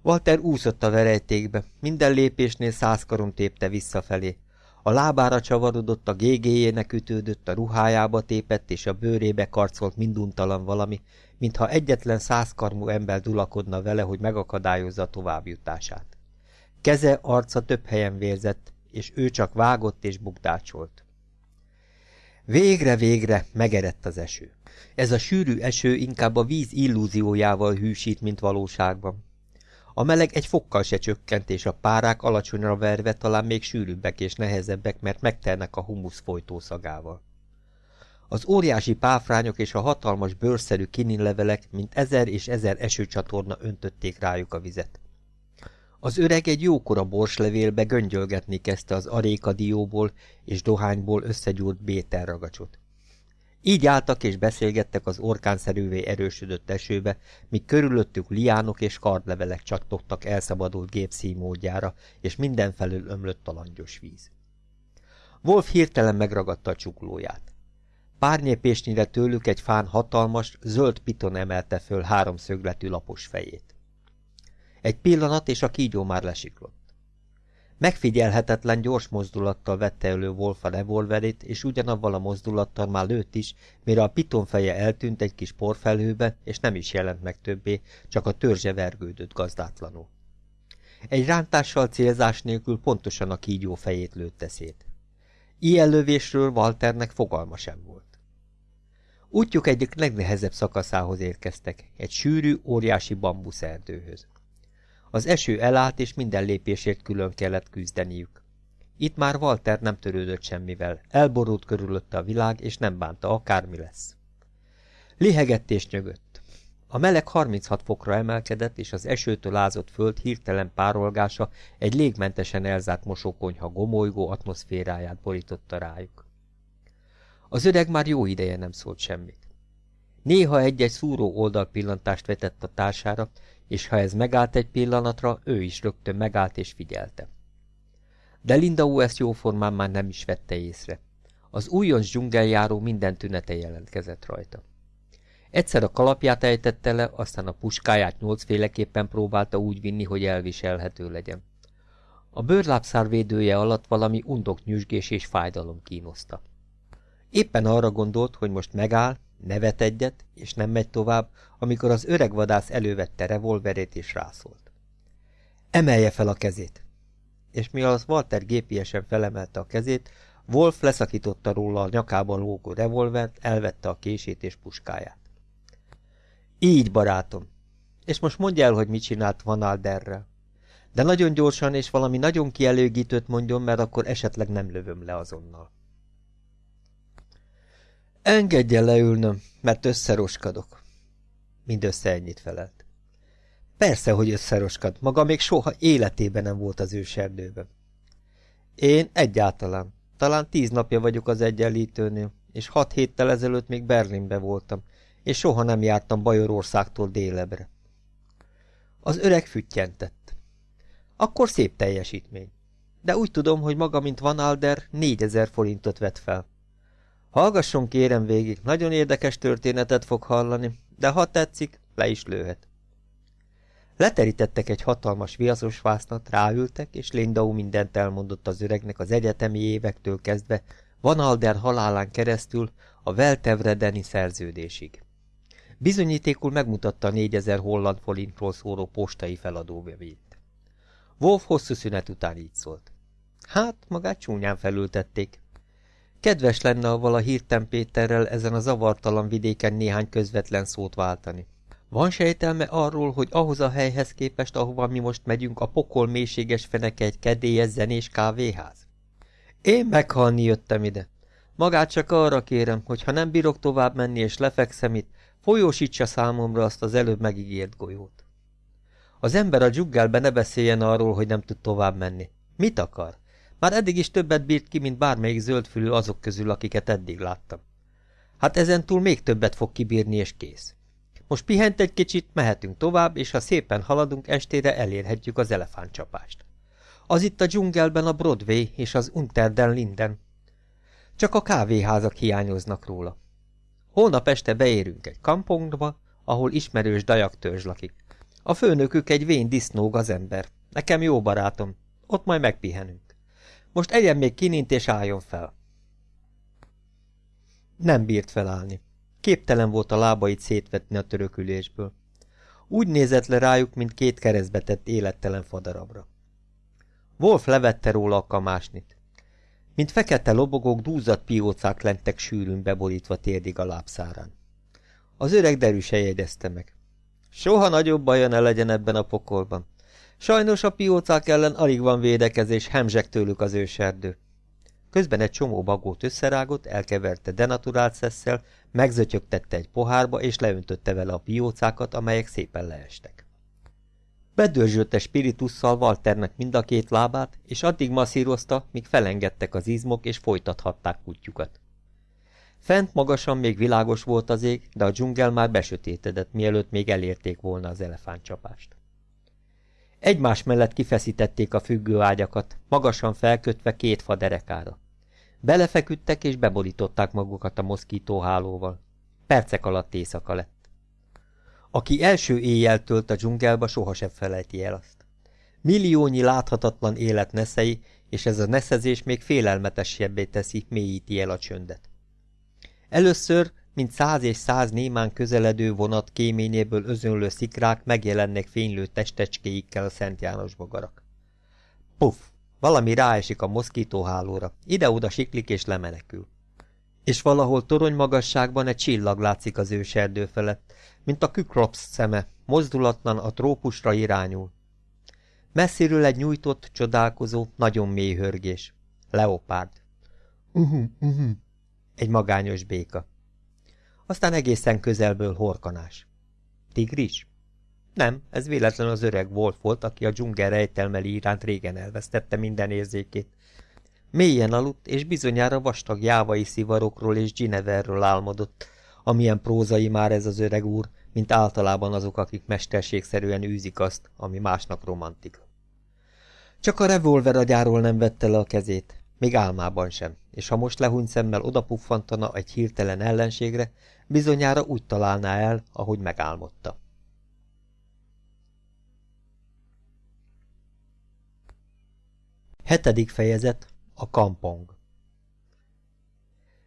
Walter úszott a verejtékbe, minden lépésnél száz karon tépte visszafelé. A lábára csavarodott, a gégéjének ütődött, a ruhájába tépett, és a bőrébe karcolt minduntalan valami, mintha egyetlen százkarmú ember dulakodna vele, hogy megakadályozza a továbbjutását. Keze, arca több helyen vérzett, és ő csak vágott és bukdácsolt. Végre, végre megerett az eső. Ez a sűrű eső inkább a víz illúziójával hűsít, mint valóságban. A meleg egy fokkal se csökkent, és a párák alacsonyra verve talán még sűrűbbek és nehezebbek, mert megtelnek a humusz folytószagával. Az óriási páfrányok és a hatalmas bőrszerű kininlevelek, mint ezer és ezer esőcsatorna öntötték rájuk a vizet. Az öreg egy jókora borslevélbe göngyölgetni kezdte az arékadióból és dohányból összegyúrt bételragacsot. Így álltak és beszélgettek az orkánszerűvé erősödött esőbe, míg körülöttük liánok és kardlevelek csattogtak elszabadult gépszímódjára, és mindenfelől ömlött a langyos víz. Wolf hirtelen megragadta a csuklóját. Párnyépésnyire tőlük egy fán hatalmas, zöld piton emelte föl háromszögletű lapos fejét. Egy pillanat, és a kígyó már lesiklott. Megfigyelhetetlen gyors mozdulattal vette elő Wolf a revolverét, és ugyanavval a mozdulattal már lőtt is, mire a piton feje eltűnt egy kis porfelhőbe, és nem is jelent meg többé, csak a törzse vergődött gazdátlanul. Egy rántással célzás nélkül pontosan a kígyó fejét lőtte szét. Ilyen lövésről Walternek fogalma sem volt. Útjuk egyik legnehezebb szakaszához érkeztek, egy sűrű, óriási bambuszerdőhöz. Az eső elállt, és minden lépésért külön kellett küzdeniük. Itt már Walter nem törődött semmivel, elborult körülötte a világ, és nem bánta, akármi lesz. Lihegett és nyögött. A meleg 36 fokra emelkedett, és az esőtől ázott föld hirtelen párolgása egy légmentesen elzárt mosókonyha gomolygó atmoszféráját borította rájuk. Az öreg már jó ideje nem szólt semmit. Néha egy-egy szúró oldalpillantást vetett a társára, és ha ez megállt egy pillanatra, ő is rögtön megállt és figyelte. De Linda ezt jóformán már nem is vette észre. Az újonc dzsungeljáró minden tünete jelentkezett rajta. Egyszer a kalapját ejtette le, aztán a puskáját nyolcféleképpen próbálta úgy vinni, hogy elviselhető legyen. A bőrlábszár védője alatt valami undok nyüzsgés és fájdalom kínoszta. Éppen arra gondolt, hogy most megáll, nevet egyet, és nem megy tovább, amikor az öreg vadász elővette revolverét és rászólt. Emelje fel a kezét! És mi az Walter gépiesen felemelte a kezét, Wolf leszakította róla a nyakában lógó revolvert, elvette a kését és puskáját. Így, barátom. És most mondja el, hogy mit csinált Van Alderrel. De nagyon gyorsan és valami nagyon kielőgítőt mondjon, mert akkor esetleg nem lövöm le azonnal. Engedje leülnöm, mert összeroskadok. Mindössze ennyit felelt. Persze, hogy összeroskad, maga még soha életében nem volt az őserdőben. Én egyáltalán. Talán tíz napja vagyok az egyenlítőnél, és hat héttel ezelőtt még Berlinbe voltam, és soha nem jártam Bajorországtól délebre. Az öreg füttyentett. Akkor szép teljesítmény. De úgy tudom, hogy maga, mint Van Alder, négyezer forintot vett fel. Hallgasson kérem végig, nagyon érdekes történetet fog hallani, de ha tetszik, le is lőhet. Leterítettek egy hatalmas viaszos vásznat, ráültek, és Lindau mindent elmondott az öregnek az egyetemi évektől kezdve, Van Alder halálán keresztül a Veltevredeni szerződésig. Bizonyítékul megmutatta a négyezer holland forintról szóró postai feladóvevét. Wolf hosszú szünet után így szólt. Hát, magát csúnyán felültették. Kedves lenne a vala Hirten Péterrel ezen a zavartalan vidéken néhány közvetlen szót váltani. Van sejtelme arról, hogy ahhoz a helyhez képest, ahova mi most megyünk, a pokol mélységes feneke egy kedélyes zenés kávéház? Én meghalni jöttem ide. Magát csak arra kérem, hogy ha nem bírok tovább menni és lefekszem itt, folyósítsa számomra azt az előbb megígért golyót. Az ember a dzsuggelbe ne beszéljen arról, hogy nem tud tovább menni. Mit akar? Már eddig is többet bírt ki, mint bármelyik zöldfülű azok közül, akiket eddig láttam. Hát ezentúl még többet fog kibírni, és kész. Most pihent egy kicsit, mehetünk tovább, és ha szépen haladunk, estére elérhetjük az elefántcsapást. Az itt a dzsungelben a Broadway és az Unter den Linden. Csak a kávéházak hiányoznak róla. Holnap este beérünk egy kampongba, ahol ismerős törzs lakik. A főnökük egy vén disznó ember. Nekem jó barátom. Ott majd megpihenünk. Most egyen még kinint és álljon fel. Nem bírt felállni. Képtelen volt a lábait szétvetni a törökülésből. Úgy nézett le rájuk, mint két keresztbetett élettelen fadarabra. Wolf levette róla a kamásnit. Mint fekete lobogók, dúzat piócák lentek sűrűn beborítva térdig a lábszárán. Az öreg derűse jegyezte meg. Soha nagyobb baja ne legyen ebben a pokolban. Sajnos a piócák ellen alig van védekezés, hemzsek tőlük az őserdő. Közben egy csomó bagót összerágott, elkeverte denaturált szesszel, megzötyögtette egy pohárba, és leöntötte vele a piócákat, amelyek szépen leestek. Bedörzsölte spiritusszal Walternek mind a két lábát, és addig masszírozta, míg felengedtek az izmok, és folytathatták kutyukat. Fent magasan még világos volt az ég, de a dzsungel már besötétedett, mielőtt még elérték volna az elefántcsapást. Egymás mellett kifeszítették a függő ágyakat, magasan felkötve két fa derekára. Belefeküdtek és beborították magukat a moszkítóhálóval. Percek alatt éjszaka lett. Aki első éjjel tölt a dzsungelba, sohasem felejti el azt. Milliónyi láthatatlan élet neszei, és ez a neszezés még félelmetesebbé teszi, mélyíti el a csöndet. Először mint száz és száz némán közeledő vonat kéményéből özönlő szikrák megjelennek fénylő testecskéikkel a Szent János bogarak. Puff! Valami ráesik a moszkítóhálóra, ide-oda siklik és lemenekül. És valahol torony magasságban egy csillag látszik az őserdő felett, mint a kükrops szeme, mozdulatlan a trópusra irányul. Messziről egy nyújtott, csodálkozó, nagyon mély hörgés. Leopárd. Uh-huh, uh-huh. Egy magányos béka. Aztán egészen közelből horkanás. Tigris? Nem, ez véletlen az öreg Wolf volt, aki a dzsungel rejtelmeli iránt régen elvesztette minden érzékét. Mélyen aludt, és bizonyára vastag jávai szivarokról és Gineverről álmodott, amilyen prózai már ez az öreg úr, mint általában azok, akik mesterségszerűen űzik azt, ami másnak romantika. Csak a revolver agyáról nem vette le a kezét, még álmában sem, és ha most lehúny szemmel odapuffantana egy hirtelen ellenségre, bizonyára úgy találná el, ahogy megálmodta. Hetedik fejezet A kampong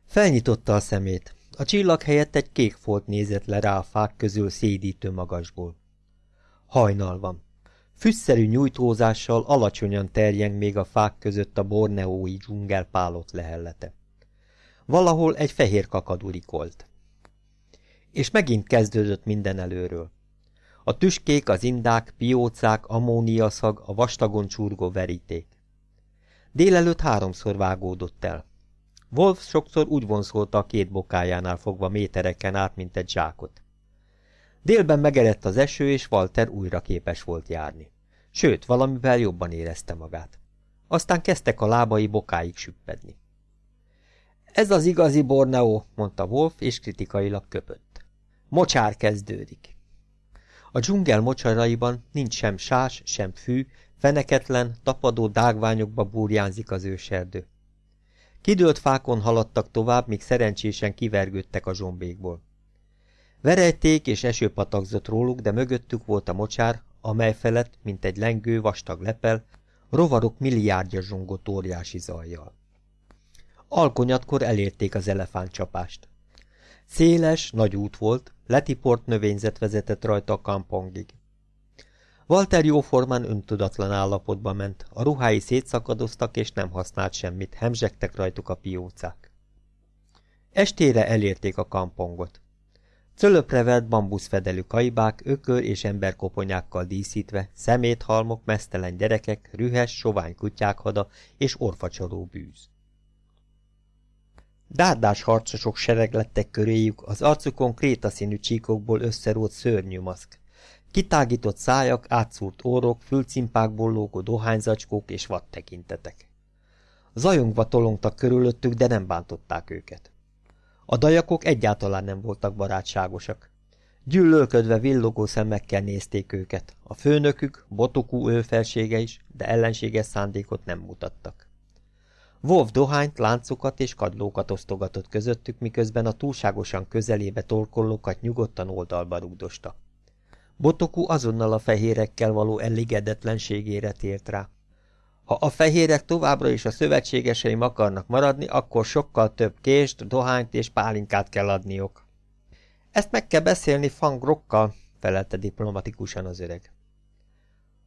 Felnyitotta a szemét. A csillag helyett egy kék folt nézett le rá a fák közül szédítő magasból. Hajnal van. Füsszerű nyújtózással alacsonyan terjeng még a fák között a borneói dzsungel pálott lehellete. Valahol egy fehér kakadurikolt. És megint kezdődött minden előről. A tüskék, az indák, piócák, ammóniaszag, a vastagon csurgó veríték. Délelőtt háromszor vágódott el. Wolf sokszor úgy vonszolta a két bokájánál fogva métereken át, mint egy zsákot. Délben megerett az eső, és Walter újra képes volt járni. Sőt, valamivel jobban érezte magát. Aztán kezdtek a lábai bokáig süppedni. Ez az igazi Borneo, mondta Wolf, és kritikailag köpött. Mocsár kezdődik. A dzsungel mocsaraiban nincs sem sás, sem fű, feneketlen, tapadó dágványokba burjánzik az őserdő. Kidőlt fákon haladtak tovább, míg szerencsésen kivergődtek a zsombékból. Verejték és eső patakzott róluk, de mögöttük volt a mocsár, amely felett, mint egy lengő, vastag lepel, rovarok milliárdja zsongott óriási zajjal. Alkonyatkor elérték az elefántcsapást. Széles, nagy út volt, letiport növényzet vezetett rajta a kampongig. Walter jóformán öntudatlan állapotba ment, a ruhái szétszakadoztak és nem használt semmit, hemzsegtek rajtuk a piócák. Estére elérték a kampongot. Cölöpre vert bambuszfedelű kaibák, ökör és emberkoponyákkal díszítve, szeméthalmok, mesztelen gyerekek, rühes, sovány kutyák hada és orfacsoló bűz. Dárdás harcosok sereglettek köréjük, az arcukon krétaszínű csíkokból összerót szörnyű maszk. Kitágított szájak, átszúrt orrok, fülcimpákból lógó dohányzacskók és vad tekintetek. Zajongva tolongtak körülöttük, de nem bántották őket. A dajakok egyáltalán nem voltak barátságosak. Gyűlölködve villogó szemekkel nézték őket. A főnökük, botokú őfelsége is, de ellenséges szándékot nem mutattak. Wolf dohányt, láncokat és kadlókat osztogatott közöttük, miközben a túlságosan közelébe torkollókat nyugodtan oldalba rúgdosta. Botoku azonnal a fehérekkel való elégedetlenségére tért rá. Ha a fehérek továbbra is a szövetségeseim akarnak maradni, akkor sokkal több kést, dohányt és pálinkát kell adniok. Ezt meg kell beszélni fangrokkal, felelte diplomatikusan az öreg.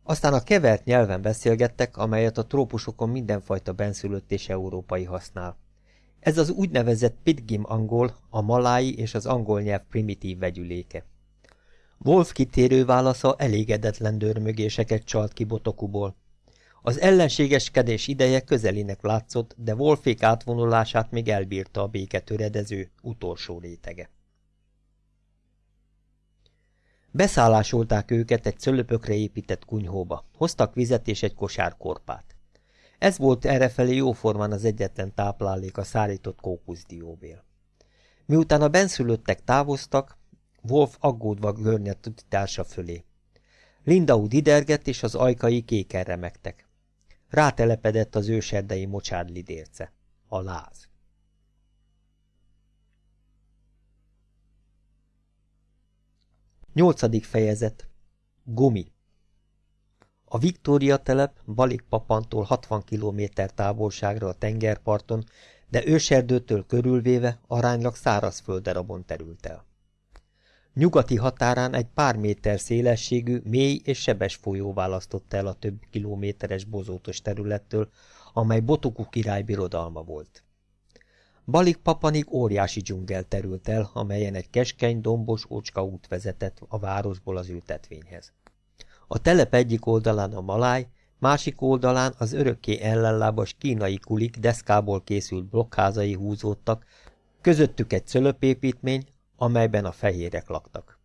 Aztán a kevert nyelven beszélgettek, amelyet a trópusokon mindenfajta benszülött és európai használ. Ez az úgynevezett pitgim angol, a malái és az angol nyelv primitív vegyüléke. Wolf kitérő válasza elégedetlen dörmögéseket csalt ki botokuból. Az ellenségeskedés ideje közelének látszott, de Wolfék átvonulását még elbírta a béketöredező utolsó rétege. Beszállásolták őket egy szölöpökre épített kunyhóba, hoztak vizet és egy kosár korpát. Ez volt errefelé jóformán az egyetlen táplálék a szárított kókuszdióbél. Miután a benszülöttek távoztak, Wolf aggódva görnyedt társa fölé. Lindaud didergett, és az ajkai kéken remektek. Rátelepedett az őserdei mocsárlidérce. A láz. Nyolcadik fejezet. Gumi. A Viktória telep Balikpapantól 60 km távolságra a tengerparton de őserdőtől körülvéve aránylag szárazfölddarabon terült el. Nyugati határán egy pár méter szélességű, mély és sebes folyó választotta el a több kilométeres bozótos területtől, amely Botoku király birodalma volt. Balik papanig óriási dzsungel terült el, amelyen egy keskeny, dombos ócska út vezetett a városból az ültetvényhez. A telep egyik oldalán a maláj, másik oldalán az örökké ellenlábas kínai kulik deszkából készült blokkházai húzódtak, közöttük egy cölöpépítmény, amelyben a fehérek laktak.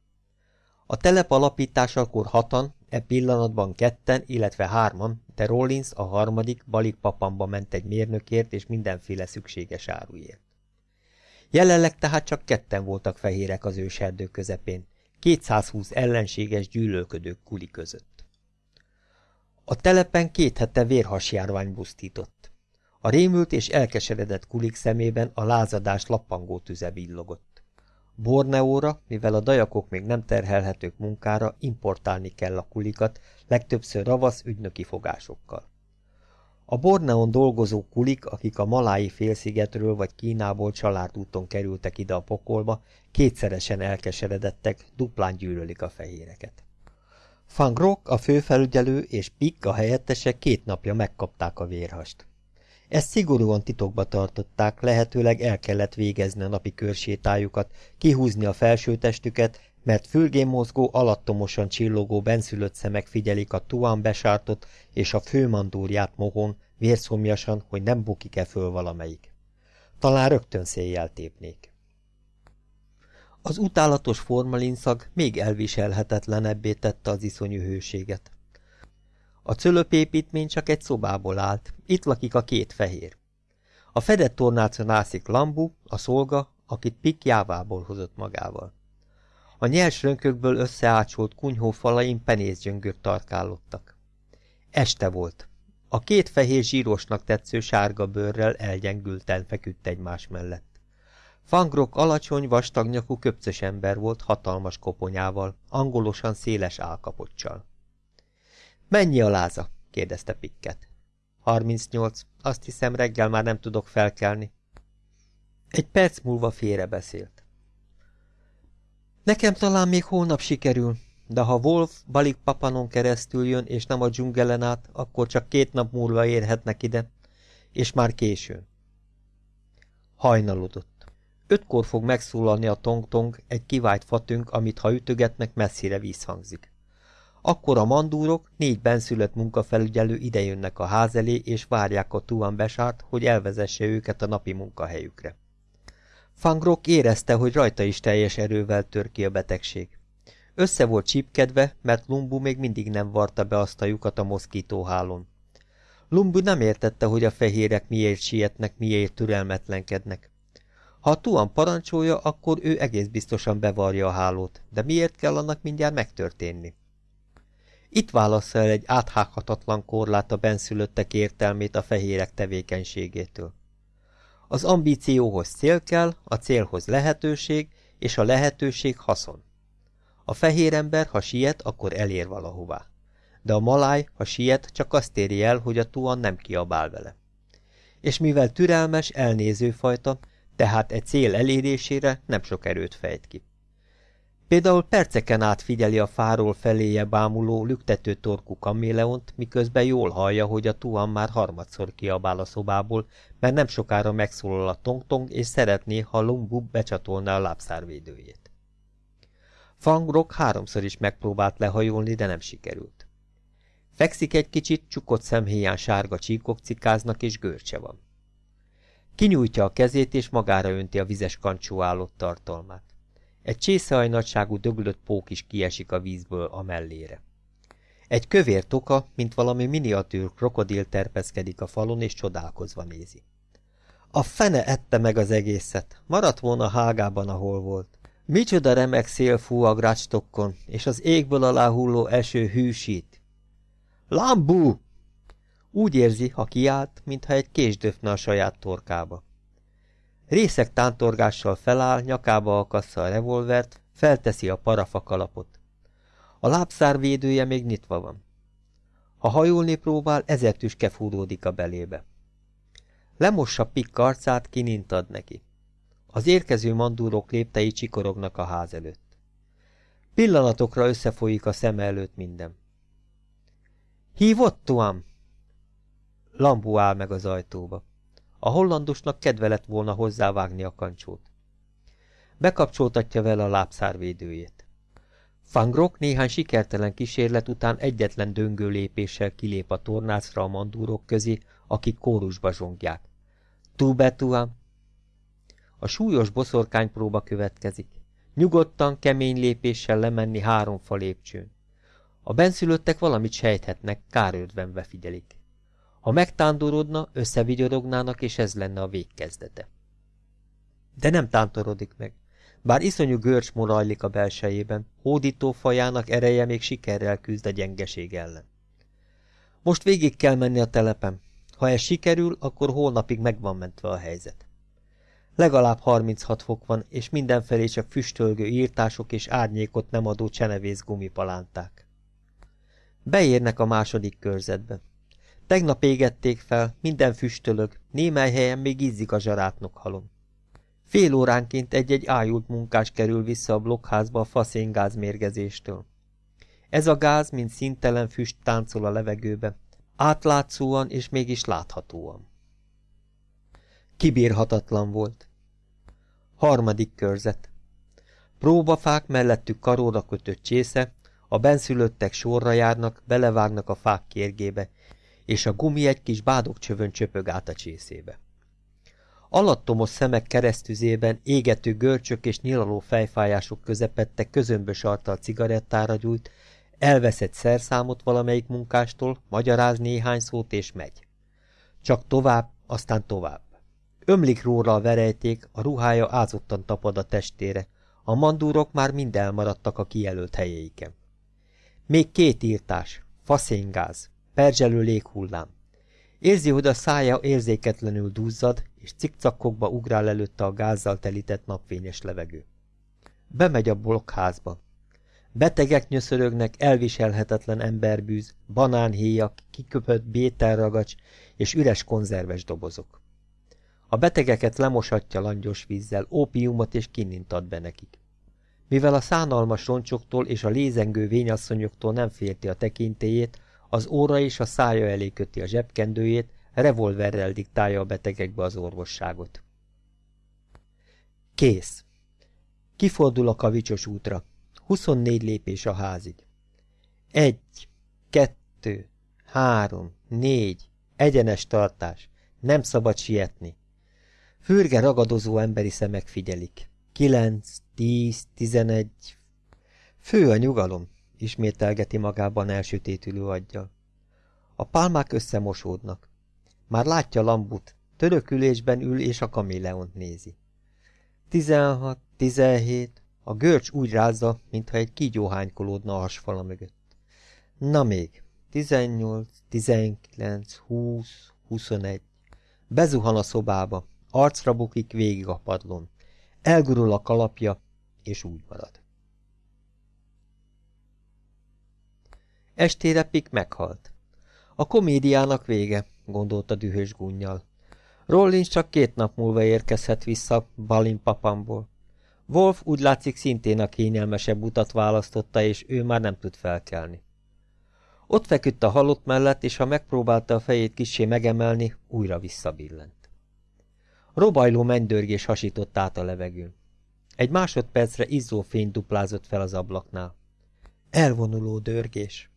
A telep alapításakor hatan, e pillanatban ketten, illetve hárman, de Rollins a harmadik Balik papamba ment egy mérnökért és mindenféle szükséges áruért. Jelenleg tehát csak ketten voltak fehérek az őserdő közepén, 220 ellenséges gyűlölködők kuli között. A telepen két hete vérhasjárvány busztított. A rémült és elkeseredett kulik szemében a lázadás lappangó tüze villogott. Borneóra, mivel a dajakok még nem terhelhetők munkára, importálni kell a kulikat, legtöbbször ravasz ügynöki fogásokkal. A Borneon dolgozó kulik, akik a Malái félszigetről vagy Kínából családúton kerültek ide a pokolba, kétszeresen elkeseredettek, duplán gyűlölik a fehéreket. Fangrok, a főfelügyelő és Pick a helyettesek két napja megkapták a vérhast. Ezt szigorúan titokba tartották, lehetőleg el kellett végezni a napi körsétájukat, kihúzni a felsőtestüket, mert fülgén mozgó, alattomosan csillogó benszülött szemek figyelik a tuán besártot és a főmandúrját mohon, vérszomjasan, hogy nem bukik-e föl valamelyik. Talán rögtön széjjel tépnék. Az utálatos formalinszag még elviselhetetlenebbé tette az iszonyú hőséget. A cölöpépítmény csak egy szobából állt, itt lakik a két fehér. A fedett tornácon ászik Lambu, a szolga, akit Pik jávából hozott magával. A nyers rönkökből összeácsolt kunyhó falain penészgyöngök tarkálottak. Este volt. A két fehér zsírosnak tetsző sárga bőrrel elgyengülten feküdt egymás mellett. Fangrok alacsony, vastagnyakú köpcös ember volt hatalmas koponyával, angolosan széles álkapocsal. Mennyi a láza? kérdezte Pikket. 38. Azt hiszem, reggel már nem tudok felkelni. Egy perc múlva félre beszélt. Nekem talán még holnap sikerül, de ha Wolf Balik Papanon keresztül jön, és nem a dzsungelen át, akkor csak két nap múlva érhetnek ide, és már későn. Hajnalodott. Ötkor fog megszólalni a tong-tong, egy kivált fatünk, amit ha ütögetnek, messzire vízhangzik. Akkor a mandúrok, négy benszülött munkafelügyelő idejönnek a ház elé, és várják a Tuan besárt, hogy elvezesse őket a napi munkahelyükre. Fangrok érezte, hogy rajta is teljes erővel tör ki a betegség. Össze volt csípkedve, mert Lumbu még mindig nem varta be azt a lyukat a moszkítóhálón. Lumbu nem értette, hogy a fehérek miért sietnek, miért türelmetlenkednek. Ha a Tuan parancsolja, akkor ő egész biztosan bevarja a hálót, de miért kell annak mindjárt megtörténni? Itt válassza el egy áthághatatlan korlát a benszülöttek értelmét a fehérek tevékenységétől. Az ambícióhoz cél kell, a célhoz lehetőség, és a lehetőség haszon. A fehér ember, ha siet, akkor elér valahová. De a maláj, ha siet, csak azt éri el, hogy a tuan nem kiabál vele. És mivel türelmes, elnéző fajta, tehát egy cél elérésére nem sok erőt fejt ki. Például perceken át figyeli a fáról feléje bámuló, lüktető torkú kaméleont, miközben jól hallja, hogy a tuan már harmadszor kiabál a szobából, mert nem sokára megszólal a tong-tong, és szeretné, ha Lumbu becsatolná a lábszárvédőjét. Fangrok háromszor is megpróbált lehajolni, de nem sikerült. Fekszik egy kicsit, csukott szemhéján sárga csíkok cikáznak, és görcse van. Kinyújtja a kezét, és magára önti a vizes kancsó állott tartalmát. Egy csészehajnadságú döglött pók is kiesik a vízből a mellére. Egy kövér toka, mint valami miniatűr krokodil terpeszkedik a falon, és csodálkozva nézi. A fene ette meg az egészet, maradt volna hágában, ahol volt. Micsoda remek szél fú a grácstokkon, és az égből alá hulló eső hűsít. Lambú! Úgy érzi, ha kiállt, mintha egy kés döfne a saját torkába. Részek tántorgással feláll, nyakába akassza a revolvert, felteszi a parafa kalapot. A lábszár védője még nyitva van. Ha hajolni próbál, ezer tüske fúródik a belébe. Lemossa Pikk arcát, kinint neki. Az érkező mandúrok léptei csikorognak a ház előtt. Pillanatokra összefolyik a szem előtt minden. Hívott, Tuam? Lambu áll meg az ajtóba. A hollandusnak kedve lett volna hozzávágni a kancsót. Bekapcsoltatja vele a lábszárvédőjét. Fangrok néhány sikertelen kísérlet után egyetlen döngő lépéssel kilép a tornácra a mandúrok közé, akik kórusba zsongják. Tubetuam! A súlyos boszorkánypróba következik. Nyugodtan, kemény lépéssel lemenni három fa lépcsőn. A benszülöttek valamit sejthetnek, kárődvenve figyelik. Ha megtándorodna, összevigyorognának, és ez lenne a végkezdete. De nem tántorodik meg. Bár iszonyú görcs morajlik a belsejében, hódító fajának ereje még sikerrel küzd a gyengeség ellen. Most végig kell menni a telepen. Ha ez sikerül, akkor holnapig megvan mentve a helyzet. Legalább 36 fok van, és mindenfelé csak füstölgő írtások és árnyékot nem adó csenevész gumipalánták. Beérnek a második körzetbe. Tegnap égették fel, minden füstölög, némely helyen még ízzik a zsarátnok halom. Fél óránként egy-egy ájult munkás kerül vissza a blokkházba a faszéngáz mérgezéstől. Ez a gáz, mint szintelen füst táncol a levegőbe, átlátszóan és mégis láthatóan. Kibírhatatlan volt. Harmadik körzet. Próbafák mellettük karóra kötött csésze, a benszülöttek sorra járnak, belevágnak a fák kérgébe, és a gumi egy kis bádogcsövön csöpög át a csészébe. Alattomos szemek keresztüzében égető görcsök és nyilaló fejfájások közepette közömbös arccal cigarettára gyújt, elveszett szerszámot valamelyik munkástól, magyaráz néhány szót és megy. Csak tovább, aztán tovább. Ömlik róla a verejték, a ruhája ázottan tapad a testére, a mandúrok már mind elmaradtak a kijelölt helyeiken. Még két írtás, faszéngáz, perzselő léghullám. Érzi, hogy a szája érzéketlenül duzzad, és cikcakokba ugrál előtte a gázzal telített napfényes levegő. Bemegy a blokkházba. Betegek nyöszörögnek, elviselhetetlen emberbűz, banánhéjak, kiköpött bételragacs és üres konzerves dobozok. A betegeket lemosatja langyos vízzel, ópiumot és kinint ad be nekik. Mivel a szánalmas roncsoktól és a lézengő vényasszonyoktól nem félti a tekintélyét, az óra és a szája elé köti a zsebkendőjét, revolverrel diktálja a betegekbe az orvosságot. Kész. Kifordul a kavicsos útra. 24 lépés a házig. Egy, kettő, három, négy, egyenes tartás. Nem szabad sietni. Fürge ragadozó emberi szemek figyelik. Kilenc, tíz, tizenegy. Fő a nyugalom, ismételgeti magában elsütétülő aggyal. A pálmák összemosódnak. Már látja Lambut, törökülésben ül és a kaméleont nézi. Tizenhat, tizenhét, a görcs úgy rázza, mintha egy kígyó hánykolódna a hasfala mögött. Na még, tizennyolc, tizenkilenc, húsz, huszonegy. Bezuhan a szobába, arcra bukik végig a padlón. Elgurul a kalapja, és úgy marad. Estére Pik meghalt. A komédiának vége, gondolta dühös gunnyal. Rollins csak két nap múlva érkezhet vissza Balin papamból. Wolf úgy látszik szintén a kényelmesebb utat választotta, és ő már nem tud felkelni. Ott feküdt a halott mellett, és ha megpróbálta a fejét kissé megemelni, újra visszabillent. Robajló mennydörgés hasított át a levegőn. Egy másodpercre izzó fény duplázott fel az ablaknál. Elvonuló dörgés.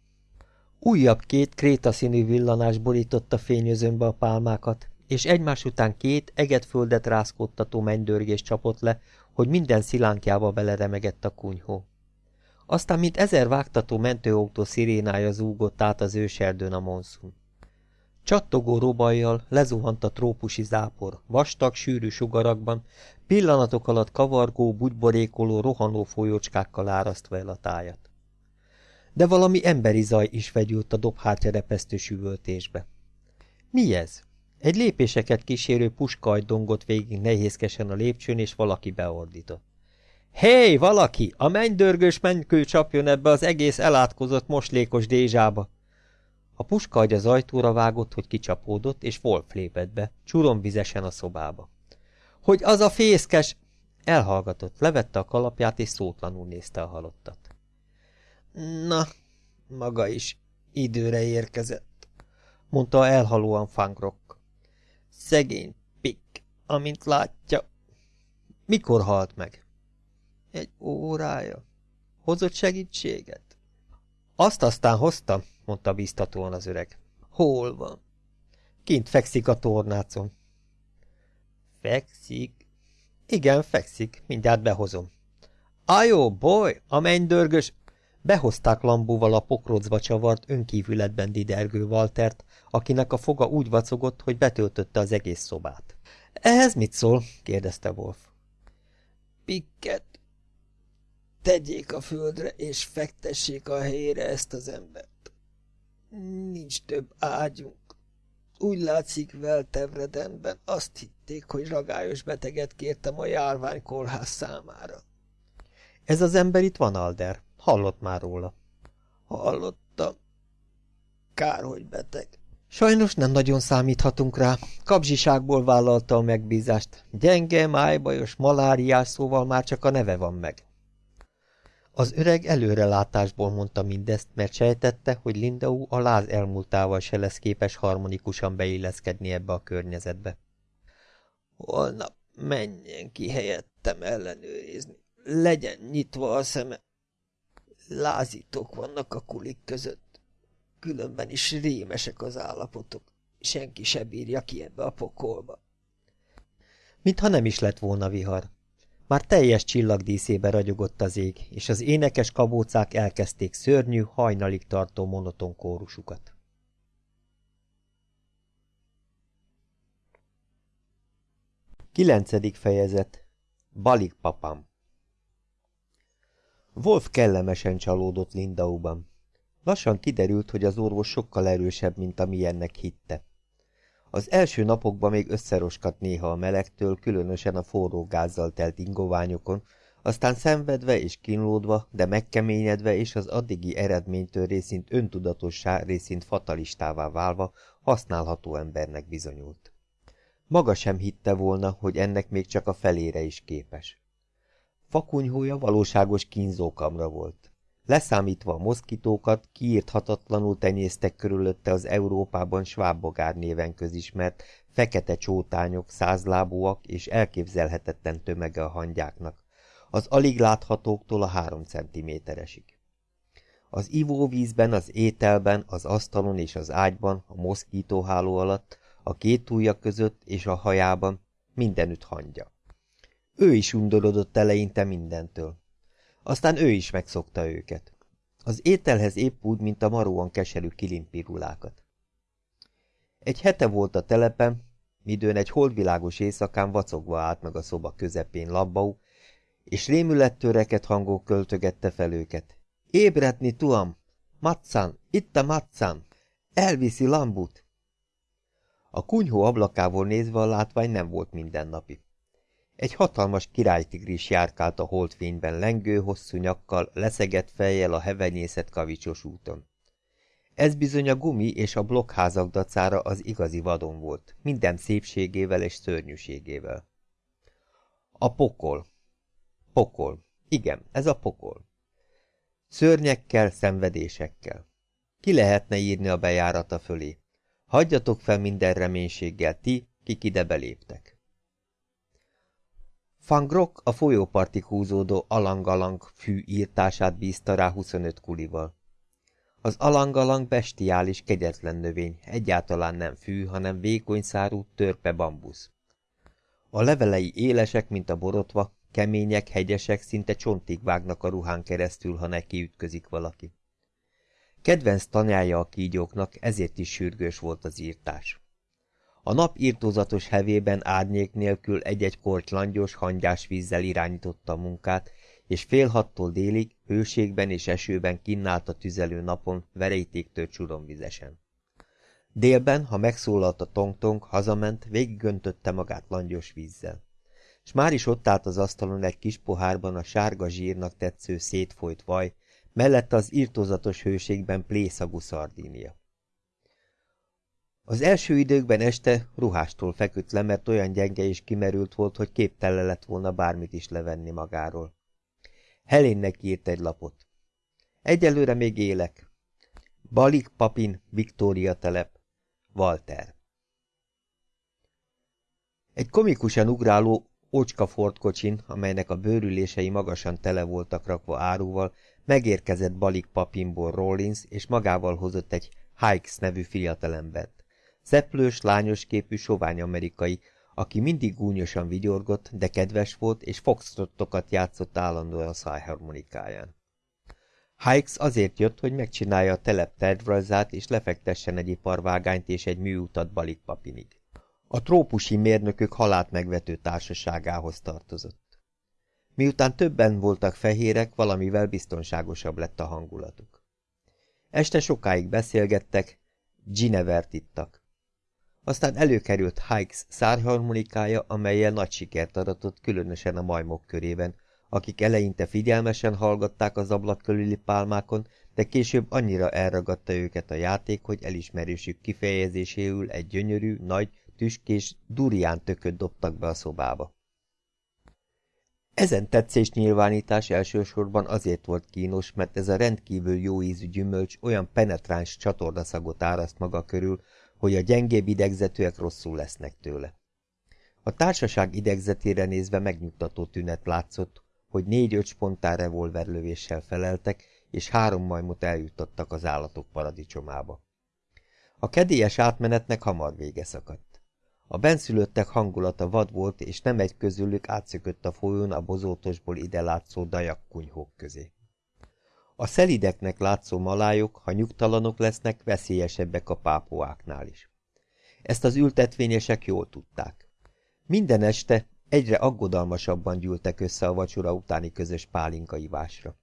Újabb két krétaszínű villanás borította fényözönbe a pálmákat, és egymás után két egetföldet rázkódtató mennydörgés csapott le, hogy minden szilánkjába beleremegett a kunyhó. Aztán, mint ezer vágtató mentőautó szirénája zúgott át az őserdőn a monszun. Csattogó robajjal lezuhant a trópusi zápor, vastag, sűrű sugarakban, pillanatok alatt kavargó, bugyborékoló, rohanó folyócskákkal árasztva el a tájat. De valami emberi zaj is vegyült a dobhártya repesztő süvöltésbe. Mi ez? Egy lépéseket kísérő puskajt dongott végig nehézkesen a lépcsőn, és valaki beordított. Hé, hey, valaki! A mennydörgős mennykő csapjon ebbe az egész elátkozott moslékos dézsába! A puska agy az ajtóra vágott, hogy kicsapódott, és Wolf lépett be, csuromvizesen a szobába. Hogy az a fészkes! Elhallgatott, levette a kalapját, és szótlanul nézte a halottat. Na, maga is időre érkezett, mondta elhalóan Fangrok. Szegény Pik, amint látja. Mikor halt meg? Egy órája. Hozott segítséget? Azt aztán hoztam, mondta biztatóan az öreg. Hol van? Kint fekszik a tornácon. Fekszik? Igen, fekszik, mindjárt behozom. Ajó, boly, a mennydörgös! Behozták lambóval a pokrócba csavart önkívületben didergő Waltert, akinek a foga úgy vacogott, hogy betöltötte az egész szobát. Ehhez mit szól? kérdezte Wolf. Pikket, tegyék a földre, és fektessék a helyére ezt az embert. Nincs több ágyunk. Úgy látszik Veltevredenben azt hitték, hogy ragályos beteget kértem a járványkórház számára. Ez az ember itt van, Alder. Hallott már róla. Hallottam. Kár, hogy beteg. Sajnos nem nagyon számíthatunk rá. Kapzsiságból vállalta a megbízást. Gyenge, májbajos, maláriás, szóval már csak a neve van meg. Az öreg előrelátásból mondta mindezt, mert sejtette, hogy Lindau a láz elmúltával se lesz képes harmonikusan beilleszkedni ebbe a környezetbe. Holnap menjen ki helyettem ellenőrizni. Legyen nyitva a szeme. Lázítók vannak a kulik között. Különben is rémesek az állapotok. Senki se bírja ki ebbe a pokolba. Mintha nem is lett volna vihar. Már teljes csillagdíszébe ragyogott az ég, és az énekes kabócák elkezdték szörnyű, hajnalig tartó monoton kórusukat. Kilencedik fejezet Balik papám Wolf kellemesen csalódott Lindauban. Lassan kiderült, hogy az orvos sokkal erősebb, mint amilyennek hitte. Az első napokban még összeroskat néha a melegtől, különösen a forró gázzal telt ingoványokon, aztán szenvedve és kínlódva, de megkeményedve és az addigi eredménytől részint öntudatossá, részint fatalistává válva használható embernek bizonyult. Maga sem hitte volna, hogy ennek még csak a felére is képes. Fakunyhója valóságos kínzókamra volt. Leszámítva a moszkitókat, kiírthatatlanul tenyésztek körülötte az Európában svábbogár néven közismert fekete csótányok, százlábúak és elképzelhetetlen tömege a hangyáknak, az alig láthatóktól a három centiméteresig. Az ivóvízben, az ételben, az asztalon és az ágyban, a moszkítóháló alatt, a két ujja között és a hajában mindenütt hangya. Ő is undorodott eleinte mindentől. Aztán ő is megszokta őket. Az ételhez épp úgy, mint a maróan keserű kilimpirulákat. Egy hete volt a telepen, midőn egy holdvilágos éjszakán vacogva állt meg a szoba közepén labbau, és rémülettől hangok költögette fel őket. Ébredni, tuam! Matszán! Itt a Matszán! Elviszi Lambut! A kunyhó ablakából nézve a látvány nem volt mindennapi. Egy hatalmas királytigris járkált a holdfényben lengő, hosszú nyakkal, leszegett fejjel a hevenyészet kavicsos úton. Ez bizony a gumi és a blokkházak dacára az igazi vadon volt, minden szépségével és szörnyűségével. A pokol. Pokol. Igen, ez a pokol. Szörnyekkel, szenvedésekkel. Ki lehetne írni a bejárata fölé? Hagyjatok fel minden reménységgel ti, kik ide beléptek. Van Grok a folyópartig húzódó alangalang fű írtását bízta rá 25 kulival. Az alangalang bestiális, kegyetlen növény, egyáltalán nem fű, hanem vékony szárú, törpe bambusz. A levelei élesek, mint a borotva, kemények, hegyesek, szinte csontig vágnak a ruhán keresztül, ha neki ütközik valaki. Kedvenc tanyája a kígyóknak, ezért is sürgős volt az írtás. A nap írtózatos hevében árnyék nélkül egy-egy korty langyos, hangyás vízzel irányította a munkát, és fél hattól délig, hőségben és esőben kinnált a tüzelő napon, verejtéktől csuromvizesen. Délben, ha megszólalt a tongtong, hazament, végiggöntötte magát langyos vízzel. S már is ott állt az asztalon egy kis pohárban a sárga zsírnak tetsző szétfolyt vaj, mellette az írtózatos hőségben plészagú szardínia. Az első időkben este ruhástól feküdt le, mert olyan gyenge és kimerült volt, hogy képtelen lett volna bármit is levenni magáról. Helénnek írt egy lapot. Egyelőre még élek. Balik Papin, Viktória telep. Walter. Egy komikusan ugráló ócska Ford kocsin, amelynek a bőrülései magasan tele voltak rakva áruval, megérkezett Balik Papinból Rollins, és magával hozott egy Hikes nevű fiatalembert. Szeplős, lányos képű, sovány amerikai, aki mindig gúnyosan vigyorgott, de kedves volt, és foxtrottokat játszott állandóan a szájharmonikáján. Hikes azért jött, hogy megcsinálja a telep tervrajzát, és lefektessen egy iparvágányt és egy műutat Balikpapinig. A trópusi mérnökök halát megvető társaságához tartozott. Miután többen voltak fehérek, valamivel biztonságosabb lett a hangulatuk. Este sokáig beszélgettek, Ginevert ittak. Aztán előkerült Hikes szárharmonikája, amelyel nagy sikert aratott, különösen a majmok körében, akik eleinte figyelmesen hallgatták az ablak körüli pálmákon, de később annyira elragadta őket a játék, hogy elismerésük kifejezéséül egy gyönyörű, nagy, tüskés, durián tököt dobtak be a szobába. Ezen tetszés nyilvánítás elsősorban azért volt kínos, mert ez a rendkívül jó ízű gyümölcs olyan penetráns csatornaszagot áraszt maga körül, hogy a gyengébb idegzetűek rosszul lesznek tőle. A társaság idegzetére nézve megnyugtató tünet látszott, hogy négy-öt spontán revolverlövéssel feleltek, és három majmot eljutottak az állatok paradicsomába. A kedélyes átmenetnek hamar vége szakadt. A benszülöttek hangulata vad volt, és nem egy közülük átszökött a folyón a bozótosból ide látszó dajakkunyhók közé. A szelideknek látszó malájok, ha nyugtalanok lesznek, veszélyesebbek a pápoáknál is. Ezt az ültetvényesek jól tudták. Minden este Egyre aggodalmasabban gyűltek össze a vacsora utáni közös pálinkaivásra.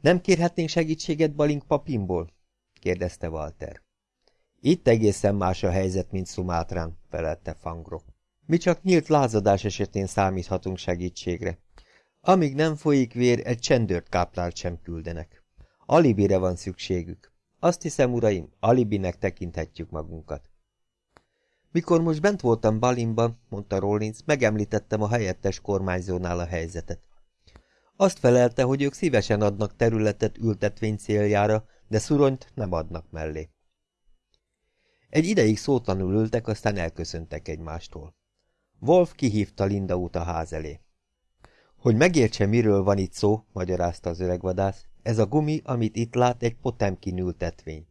Nem kérhetnénk segítséget Balink papimból? kérdezte Walter. Itt egészen más a helyzet, mint Szumátrán, felelte Fangro. Mi csak nyílt lázadás esetén számíthatunk segítségre. Amíg nem folyik vér, egy csendőrt káplált sem küldenek. Alibire van szükségük. Azt hiszem, uraim, alibinek tekinthetjük magunkat. Mikor most bent voltam Balimban, mondta Rollins, megemlítettem a helyettes kormányzónál a helyzetet. Azt felelte, hogy ők szívesen adnak területet ültetvény céljára, de szuronyt nem adnak mellé. Egy ideig szótlanul ültek, aztán elköszöntek egymástól. Wolf kihívta Linda út a ház elé. Hogy megértse, miről van itt szó, magyarázta az öregvadász, ez a gumi, amit itt lát, egy potemkin ültetvény.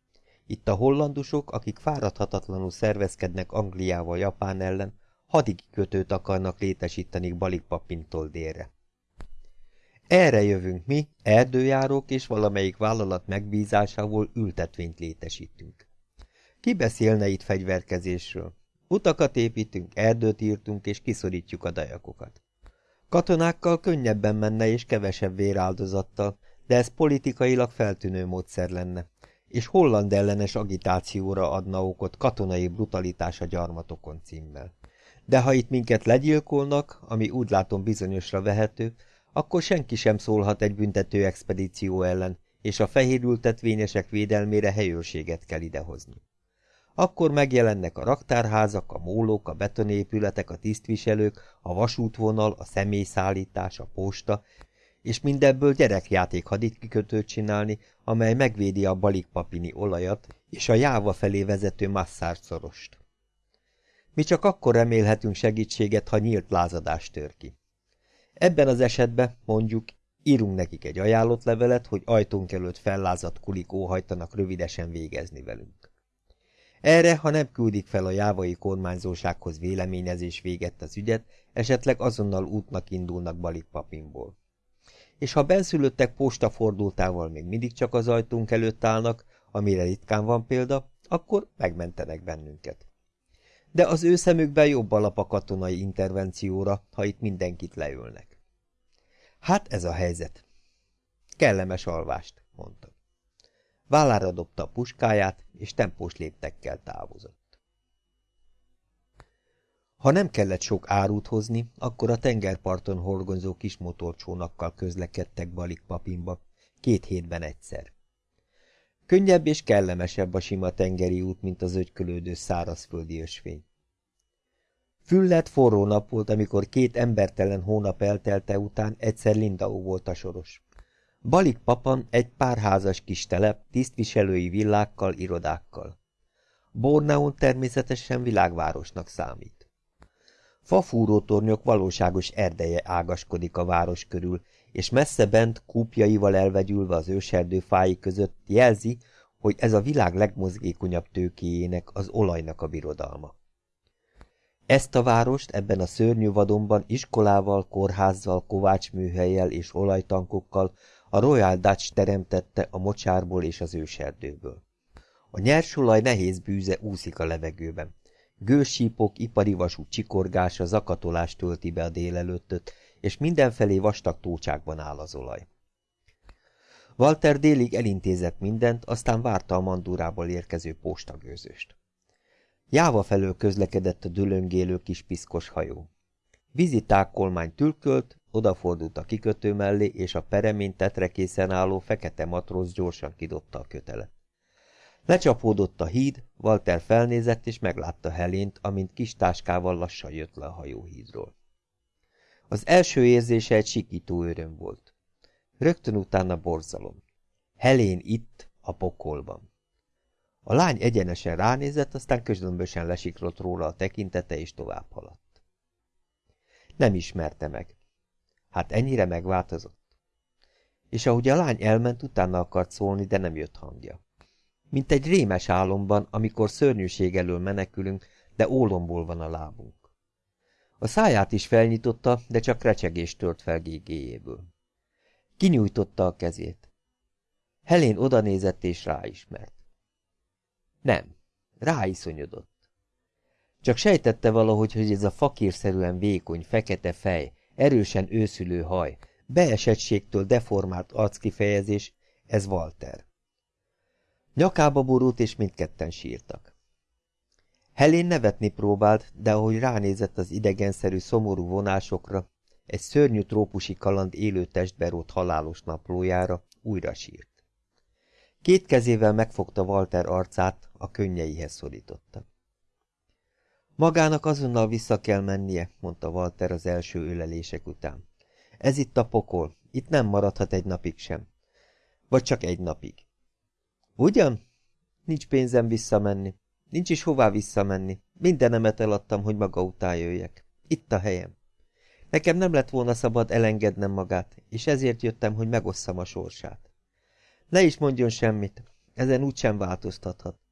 Itt a hollandusok, akik fáradhatatlanul szervezkednek Angliával Japán ellen, hadikikötőt akarnak létesíteni Balikpapintól délre. Erre jövünk mi, erdőjárók és valamelyik vállalat megbízásából ültetvényt létesítünk. Ki beszélne itt fegyverkezésről? Utakat építünk, erdőt írtunk és kiszorítjuk a dajakokat. Katonákkal könnyebben menne és kevesebb véráldozattal, de ez politikailag feltűnő módszer lenne, és holland ellenes agitációra adna okot katonai brutalitás a gyarmatokon címmel. De ha itt minket legyilkolnak, ami úgy látom bizonyosra vehető, akkor senki sem szólhat egy büntető expedíció ellen, és a fehérültetvényesek védelmére helyőrséget kell idehozni. Akkor megjelennek a raktárházak, a mólók, a betonépületek, a tisztviselők, a vasútvonal, a személyszállítás, a posta, és mindebből gyerekjáték haditkikötőt csinálni, amely megvédi a balikpapini olajat és a jáva felé vezető masszárt szorost. Mi csak akkor remélhetünk segítséget, ha nyílt lázadás tör ki. Ebben az esetben, mondjuk, írunk nekik egy ajánlott levelet, hogy ajtónk előtt fellázadt kulik óhajtanak rövidesen végezni velünk. Erre, ha nem küldik fel a jávai kormányzósághoz véleményezés véget az ügyet, esetleg azonnal útnak indulnak Balikpapinból és ha benszülöttek postafordultával még mindig csak az ajtunk előtt állnak, amire ritkán van példa, akkor megmentenek bennünket. De az ő szemükben jobb alap a katonai intervencióra, ha itt mindenkit leülnek. Hát ez a helyzet. Kellemes alvást, mondta. Vállára dobta a puskáját, és tempós léptekkel távozott. Ha nem kellett sok árut hozni, akkor a tengerparton horgonyzó kis motorcsónakkal közlekedtek Balikpapinba, két hétben egyszer. Könnyebb és kellemesebb a sima tengeri út, mint az ögykölődő szárazföldi ösvény. Füllet forró nap volt, amikor két embertelen hónap eltelte után egyszer Lindau volt a soros. Balik papan egy pár házas kis telep, tisztviselői villákkal, irodákkal. Borneon természetesen világvárosnak számít. Fafúrótornyok valóságos erdeje ágaskodik a város körül, és messze bent, kúpjaival elvegyülve az őserdő fái között jelzi, hogy ez a világ legmozgékonyabb tőkéjének, az olajnak a birodalma. Ezt a várost ebben a szörnyű vadonban iskolával, kórházzal, kovácsműhelyjel és olajtankokkal a Royal Dutch teremtette a mocsárból és az őserdőből. A nyersolaj nehéz bűze úszik a levegőben. Gősípok, ipari vasú csikorgása, zakatolást tölti be a délelőttöt, és mindenfelé vastag tócsákban áll az olaj. Walter délig elintézett mindent, aztán várta a mandúrából érkező postagőzőst. Jáva felől közlekedett a dülöngélő kis piszkos hajó. Viziták tülkölt, odafordult a kikötő mellé, és a peremén tetrekészen álló fekete matróz gyorsan kidobta a kötelet. Lecsapódott a híd, Walter felnézett, és meglátta Helént, amint kis táskával lassan jött le a hajóhídról. Az első érzése egy sikító öröm volt. Rögtön utána borzalom. Helén itt, a pokolban. A lány egyenesen ránézett, aztán közömbösen lesiklott róla a tekintete, és tovább haladt. Nem ismerte meg. Hát ennyire megváltozott. És ahogy a lány elment, utána akart szólni, de nem jött hangja. Mint egy rémes álomban, amikor szörnyűség elől menekülünk, de ólomból van a lábunk. A száját is felnyitotta, de csak recsegést tört fel gégéjéből. Kinyújtotta a kezét. Helén odanézett és ráismert. Nem, ráiszonyodott. Csak sejtette valahogy, hogy ez a fakírszerűen vékony, fekete fej, erősen őszülő haj, beesettségtől deformált arckifejezés, ez Walter. Nyakába borult, és mindketten sírtak. Helén nevetni próbált, de ahogy ránézett az idegenszerű szomorú vonásokra, egy szörnyű trópusi kaland élő testbe halálos naplójára, újra sírt. Két kezével megfogta Walter arcát, a könnyeihez szorította. Magának azonnal vissza kell mennie, mondta Walter az első ölelések után. Ez itt a pokol, itt nem maradhat egy napig sem. Vagy csak egy napig. Ugyan? Nincs pénzem visszamenni. Nincs is hová visszamenni. Mindenemet eladtam, hogy maga után jöjjek. Itt a helyem. Nekem nem lett volna szabad elengednem magát, és ezért jöttem, hogy megosszam a sorsát. Ne is mondjon semmit, ezen úgysem változtathat.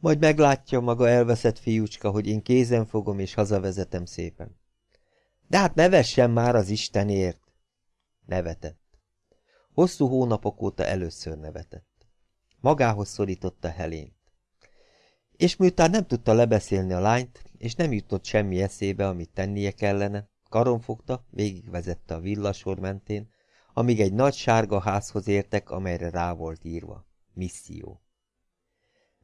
Majd meglátja maga elveszett fiúcska, hogy én kézen fogom és hazavezetem szépen. De hát nevessen már az Istenért! Nevetett. Hosszú hónapok óta először nevetett. Magához szorította Helént. És miután nem tudta lebeszélni a lányt, és nem jutott semmi eszébe, amit tennie kellene, karon fogta, végigvezette a villasor mentén, amíg egy nagy sárga házhoz értek, amelyre rá volt írva. Misszió.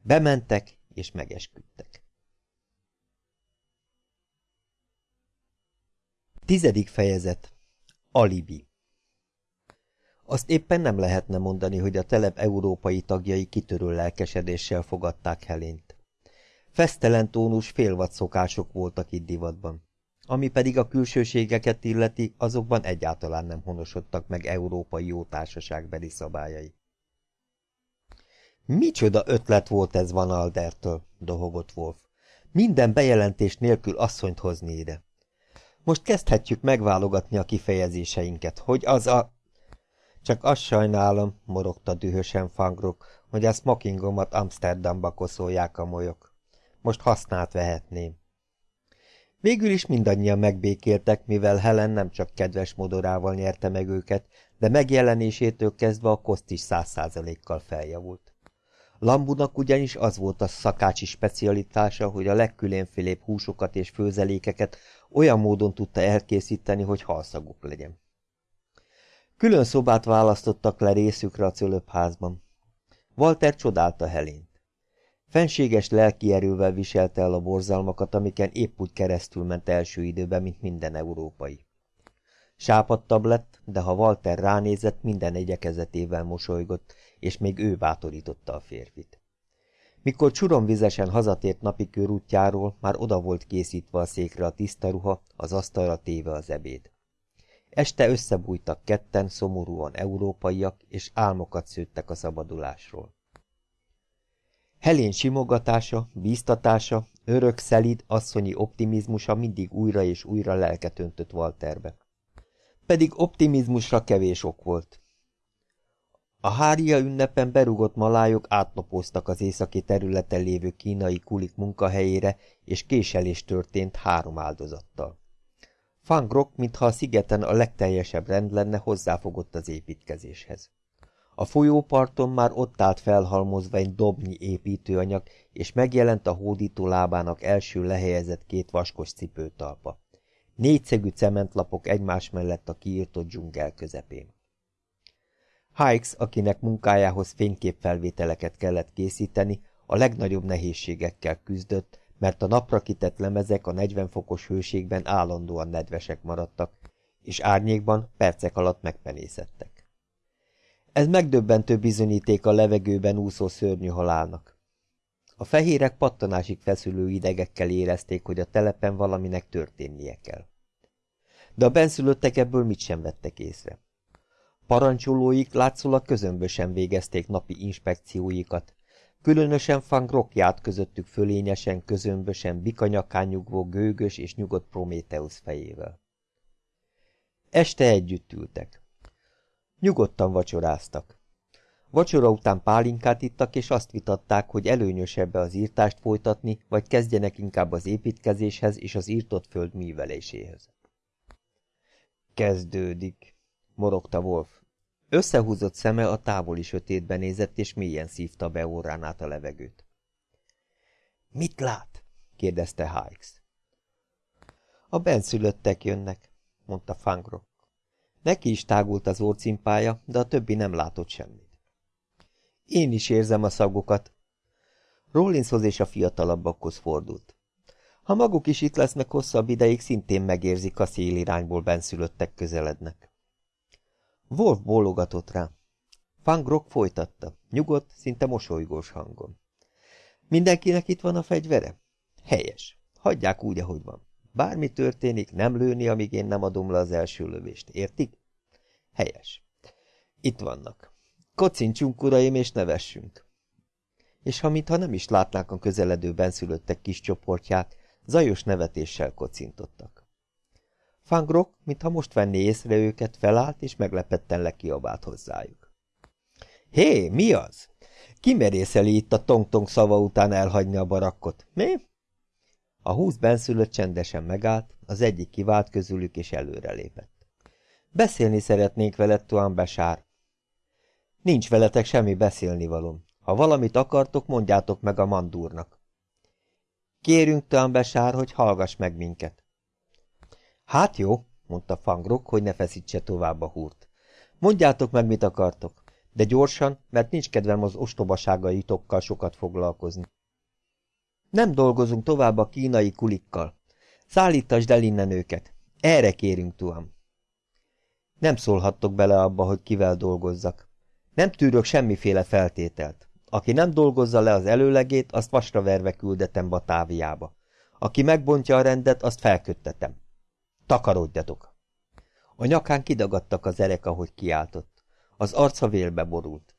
Bementek, és megesküdtek. Tizedik fejezet. Alibi. Azt éppen nem lehetne mondani, hogy a telep európai tagjai kitörő lelkesedéssel fogadták Helént. Fesztelen tónus szokások voltak itt divatban. Ami pedig a külsőségeket illeti, azokban egyáltalán nem honosodtak meg európai jótársaságbeli szabályai. Micsoda ötlet volt ez Van Aldertől, dohogott Wolf. Minden bejelentés nélkül asszonyt hozni ide. Most kezdhetjük megválogatni a kifejezéseinket, hogy az a... Csak azt sajnálom, morogta dühösen Fangrok, hogy a smokingomat Amsterdamba koszolják a molyok. Most használt vehetném. Végül is mindannyian megbékéltek, mivel Helen nem csak kedves modorával nyerte meg őket, de megjelenésétől kezdve a koszt is száz százalékkal feljavult. Lambunak ugyanis az volt a szakácsi specialitása, hogy a legkülönfélébb húsokat és főzelékeket olyan módon tudta elkészíteni, hogy halszaguk legyen. Külön szobát választottak le részükre a cölöpházban. Walter csodálta Helént. Fenséges lelki erővel viselte el a borzalmakat, amiken épp úgy keresztül ment első időben, mint minden európai. Sápadtabb lett, de ha Walter ránézett, minden egyekezetével mosolygott, és még ő bátorította a férfit. Mikor csuromvizesen hazatért napi körútjáról, már oda volt készítve a székre a tiszta ruha, az asztalra téve az ebéd. Este összebújtak ketten, szomorúan európaiak, és álmokat szőttek a szabadulásról. Helén simogatása, bíztatása, örök szelid, asszonyi optimizmusa mindig újra és újra lelket öntött Walterbe. Pedig optimizmusra kevés ok volt. A hária ünnepen berugott malájok átnapoztak az északi területen lévő kínai kulik munkahelyére, és késelés történt három áldozattal. Fangrok, mintha a szigeten a legteljesebb rend lenne, hozzáfogott az építkezéshez. A folyóparton már ott állt felhalmozva egy dobnyi építőanyag, és megjelent a hódító lábának első lehelyezett két vaskos cipőtalpa. Négyszegű cementlapok egymás mellett a kiírtott dzsungel közepén. Hikes, akinek munkájához fényképfelvételeket kellett készíteni, a legnagyobb nehézségekkel küzdött, mert a napra kitett lemezek a 40 fokos hőségben állandóan nedvesek maradtak, és árnyékban percek alatt megpenészettek. Ez megdöbbentő bizonyíték a levegőben úszó szörnyű halálnak. A fehérek pattanásig feszülő idegekkel érezték, hogy a telepen valaminek történnie kell. De a benszülöttek ebből mit sem vettek észre. Parancsolóik látszólag közömbösen végezték napi inspekcióikat, különösen Fang járt közöttük fölényesen, közömbösen, bikanyakán nyugvó gőgös és nyugodt Prométeusz fejével. Este együtt ültek. Nyugodtan vacsoráztak. Vacsora után pálinkát ittak, és azt vitatták, hogy előnyösebbe az írtást folytatni, vagy kezdjenek inkább az építkezéshez és az írtott föld műveléséhez. Kezdődik, morogta Wolf. Összehúzott szeme a távoli sötétben nézett, és mélyen szívta be órán át a levegőt. Mit lát? kérdezte Hikes. A benszülöttek jönnek, mondta Fangrok. Neki is tágult az orcimpája, de a többi nem látott semmit. Én is érzem a szagokat. Rollinshoz és a fiatalabbakhoz fordult. Ha maguk is itt lesznek hosszabb ideig, szintén megérzik a szélirányból benszülöttek közelednek. Wolf bólogatott rá. Fangrok folytatta, nyugodt, szinte mosolygós hangon. Mindenkinek itt van a fegyvere? Helyes. Hagyják úgy, ahogy van. Bármi történik, nem lőni, amíg én nem adom le az első lövést. Értik? Helyes. Itt vannak. Kocincsunk, uraim, és nevessünk. És ha mintha nem is látnák a közeledő benszülöttek kis csoportját, zajos nevetéssel kocintottak. Fangrok, mintha most venné észre őket, felállt és meglepetten lekiabált hozzájuk. Hé, mi az? Ki merészeli itt a tong-tong szava után elhagyni a barakkot, mi? A húsz benszülött csendesen megállt, az egyik kivált közülük és előrelépett. Beszélni szeretnék veled, Tuan Besár. Nincs veletek semmi beszélnivalom. Ha valamit akartok, mondjátok meg a mandúrnak. Kérünk, Tuan Besár, hogy hallgass meg minket. Hát jó, mondta Fangrok, hogy ne feszítse tovább a húrt. Mondjátok meg, mit akartok, de gyorsan, mert nincs kedvem az ostobaságaitokkal sokat foglalkozni. Nem dolgozunk tovább a kínai kulikkal. Szállítasd el innen őket. Erre kérünk, Tuam. Nem szólhattok bele abba, hogy kivel dolgozzak. Nem tűrök semmiféle feltételt. Aki nem dolgozza le az előlegét, azt vasra verve küldetem Batáviába. Aki megbontja a rendet, azt felköttetem. Takarodjatok! A nyakán kidagadtak az erek, ahogy kiáltott. Az arca vélbe borult.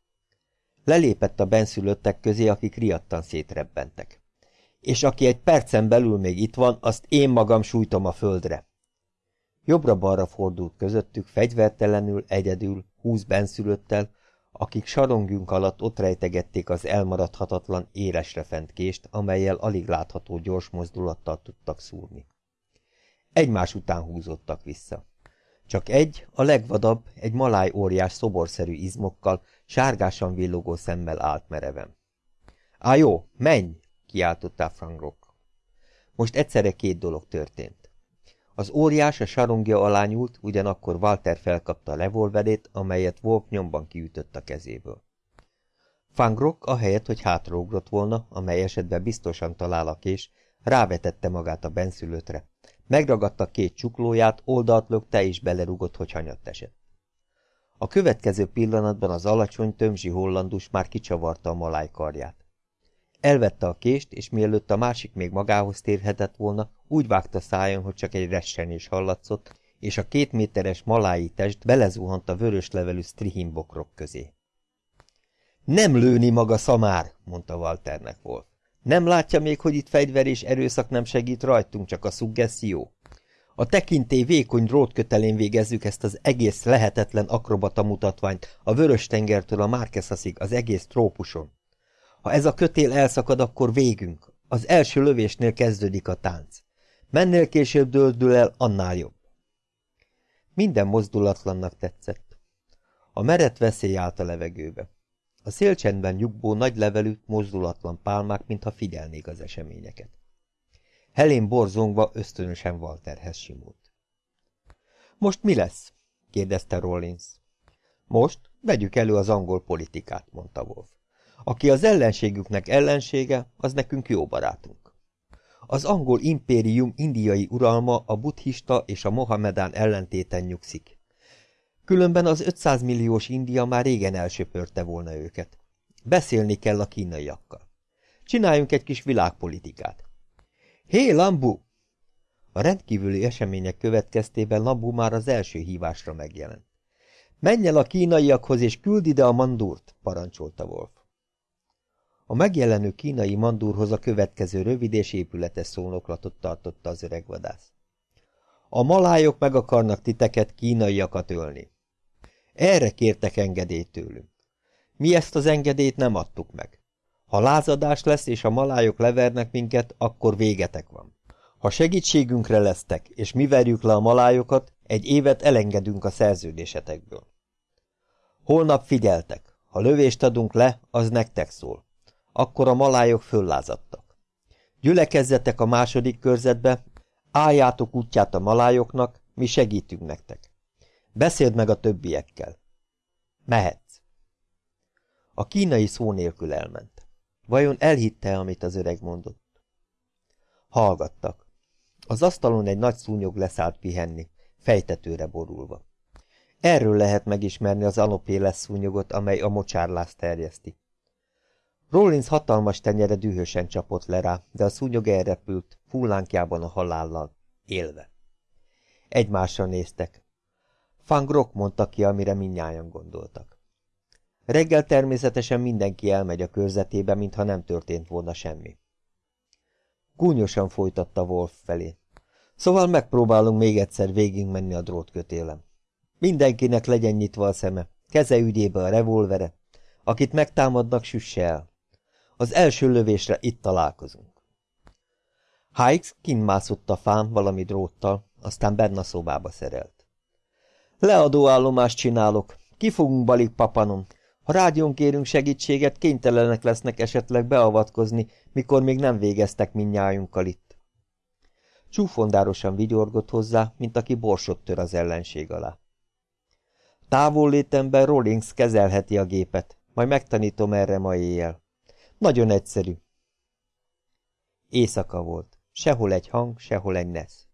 Lelépett a benszülöttek közé, akik riadtan szétrebbentek. És aki egy percen belül még itt van, azt én magam sújtom a földre. Jobbra-balra fordult közöttük, fegyvertelenül, egyedül, húsz benszülöttel, akik sarongjunk alatt ott rejtegették az elmaradhatatlan éresre fent kést, amelyel alig látható gyors mozdulattal tudtak szúrni. Egymás után húzottak vissza. Csak egy, a legvadabb, egy maláj óriás szoborszerű izmokkal, sárgásan villogó szemmel állt mereven. Á jó, menj! kiáltotta Frangrok. Most egyszerre két dolog történt. Az óriás a sarongja alá nyúlt, ugyanakkor Walter felkapta a revolverét, amelyet Wolf nyomban kiütött a kezéből. Fangrok, ahelyett, hogy hátraugrott volna, amely esetben biztosan talál a kés, rávetette magát a benszülötre, Megragadta két csuklóját, oldalt lökte és belerugott, hogy hanyat esett. A következő pillanatban az alacsony, tömzsi hollandus már kicsavarta a maláj karját. Elvette a kést, és mielőtt a másik még magához térhetett volna, úgy vágta szájon, hogy csak egy ressenés hallatszott, és a két méteres malái test belezuhant a vörös levelű strihinbokrok közé. Nem lőni maga szamár, mondta Walternek Wolf. Nem látja még, hogy itt fegyver és erőszak nem segít rajtunk, csak a szuggesszió? A tekintély vékony drótkötelén végezzük ezt az egész lehetetlen akrobata mutatványt, a Vörös-tengertől a Márkeszaszig, az egész trópuson. Ha ez a kötél elszakad, akkor végünk. Az első lövésnél kezdődik a tánc. Mennél később döldül el, annál jobb. Minden mozdulatlannak tetszett. A meret veszély állt a levegőbe. A szélcsendben nyugbó nagy levelű, mozdulatlan pálmák, mintha figyelnék az eseményeket. Helén borzongva ösztönösen Walterhez simult. Most mi lesz? kérdezte Rollins. Most vegyük elő az angol politikát, mondta Wolf. Aki az ellenségüknek ellensége, az nekünk jó barátunk. Az angol impérium indiai uralma a buddhista és a mohamedán ellentéten nyugszik. Különben az 500 milliós India már régen elsöpörte volna őket. Beszélni kell a kínaiakkal. Csináljunk egy kis világpolitikát. Hé, Lambu! A rendkívüli események következtében Lambu már az első hívásra megjelent. Menj el a kínaiakhoz és küld ide a mandúrt, parancsolta Wolf. A megjelenő kínai mandúrhoz a következő rövid és épületes szónoklatot tartotta az öreg vadász. A malájok meg akarnak titeket kínaiakat ölni. Erre kértek engedélyt tőlünk. Mi ezt az engedélyt nem adtuk meg. Ha lázadás lesz és a malájok levernek minket, akkor végetek van. Ha segítségünkre lesztek, és mi verjük le a malájokat, egy évet elengedünk a szerződésetekből. Holnap figyeltek, ha lövést adunk le, az nektek szól. Akkor a malájok föllázadtak. Gyülekezzetek a második körzetbe, álljátok útját a malájoknak, mi segítünk nektek. Beszéld meg a többiekkel. Mehetsz. A kínai szó nélkül elment. Vajon elhitte, amit az öreg mondott? Hallgattak. Az asztalon egy nagy szúnyog leszállt pihenni, fejtetőre borulva. Erről lehet megismerni az anopéles szúnyogot, amely a mocsárlást terjeszti. Rollins hatalmas tenyere dühösen csapott le rá, de a szúnyog elrepült, fullánkjában a halállal, élve. Egymásra néztek. Fangrok mondta ki, amire minnyáján gondoltak. Reggel természetesen mindenki elmegy a körzetébe, mintha nem történt volna semmi. Gúnyosan folytatta Wolf felé. Szóval megpróbálunk még egyszer végigmenni a drótkötélem. Mindenkinek legyen nyitva a szeme, keze ügyébe a revolvere, akit megtámadnak, süsse el. Az első lövésre itt találkozunk. Hikes kinmászott a fán valami dróttal, aztán benne a szobába szerelt. Leadóállomást csinálok. Ki fogunk balik papanom. Ha rádión kérünk segítséget, kénytelenek lesznek esetleg beavatkozni, mikor még nem végeztek minnyájunkkal itt. Csúfondárosan vigyorgott hozzá, mint aki borsot tör az ellenség alá. Távol létemben Rollins kezelheti a gépet, majd megtanítom erre ma éjjel. Nagyon egyszerű. Éjszaka volt. Sehol egy hang, sehol egy nesz.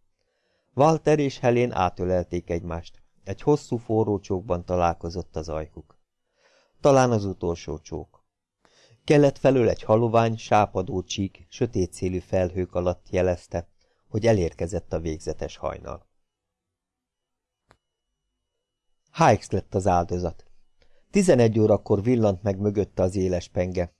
Walter és Helén átölelték egymást. Egy hosszú forró csókban találkozott az ajkuk. Talán az utolsó csók. Kelet felől egy halovány, sápadó csík, sötét szélű felhők alatt jelezte, hogy elérkezett a végzetes hajnal. Hikes lett az áldozat. Tizenegy órakor villant meg mögötte az éles penge,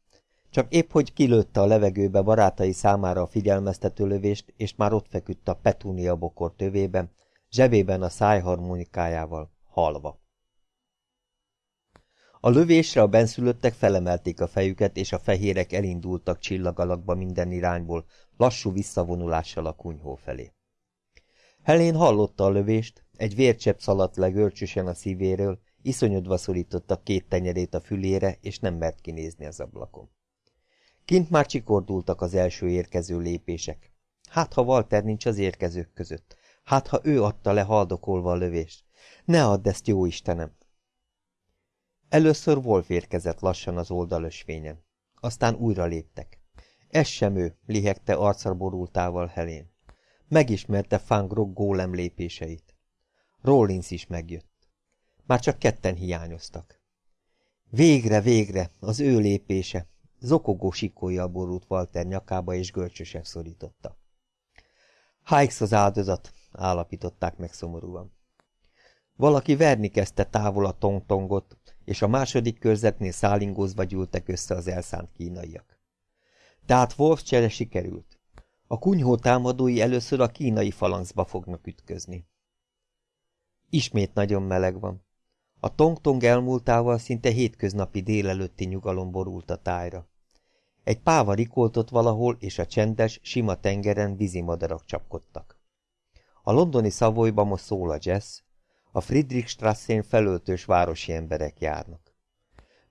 csak épp hogy kilőtte a levegőbe barátai számára a figyelmeztető lövést, és már ott feküdt a petúnia bokor tövében, zsebében a szájharmonikájával, halva. A lövésre a benszülöttek felemelték a fejüket, és a fehérek elindultak csillagalakba minden irányból, lassú visszavonulással a kunyhó felé. Helén hallotta a lövést, egy vércsepp szaladt le görcsösen a szívéről, iszonyodva szorította két tenyerét a fülére, és nem mert kinézni az ablakon. Kint már csikordultak az első érkező lépések. Hát, ha Walter nincs az érkezők között. Hát, ha ő adta le haldokolva a lövést. Ne add ezt, jó Istenem! Először Wolf érkezett lassan az oldalösvényen. Aztán újra léptek. Ez sem ő, lihegte arcra Helén. Megismerte Fangrok gólem lépéseit. Rollins is megjött. Már csak ketten hiányoztak. Végre, végre, az ő lépése. Zokogó sikója borult Walter nyakába és görcsösen szorította. Hikes az áldozat, állapították meg szomorúan. Valaki verni kezdte távol a tongtongot, és a második körzetnél szállingózva gyűltek össze az elszánt kínaiak. Tehát Wolf csere sikerült. A kunyhó támadói először a kínai falangzba fognak ütközni. Ismét nagyon meleg van. A tongtong elmúltával szinte hétköznapi délelőtti nyugalom borult a tájra. Egy páva rikoltott valahol, és a csendes, sima tengeren vízimadarak csapkodtak. A londoni szavolyban most szól a jazz, a Friedrichstrasszén felöltős városi emberek járnak.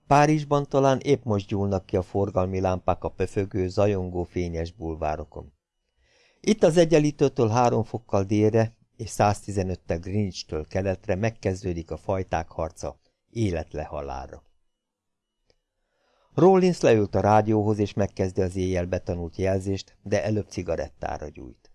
Párizsban talán épp most gyúlnak ki a forgalmi lámpák a pöfögő, zajongó fényes bulvárokon. Itt az egyenlítőtől három fokkal délre és 115-tel Greenwich-től keletre megkezdődik a fajták harca, életle halálra. Rollins leült a rádióhoz, és megkezdi az éjjel betanult jelzést, de előbb cigarettára gyújt.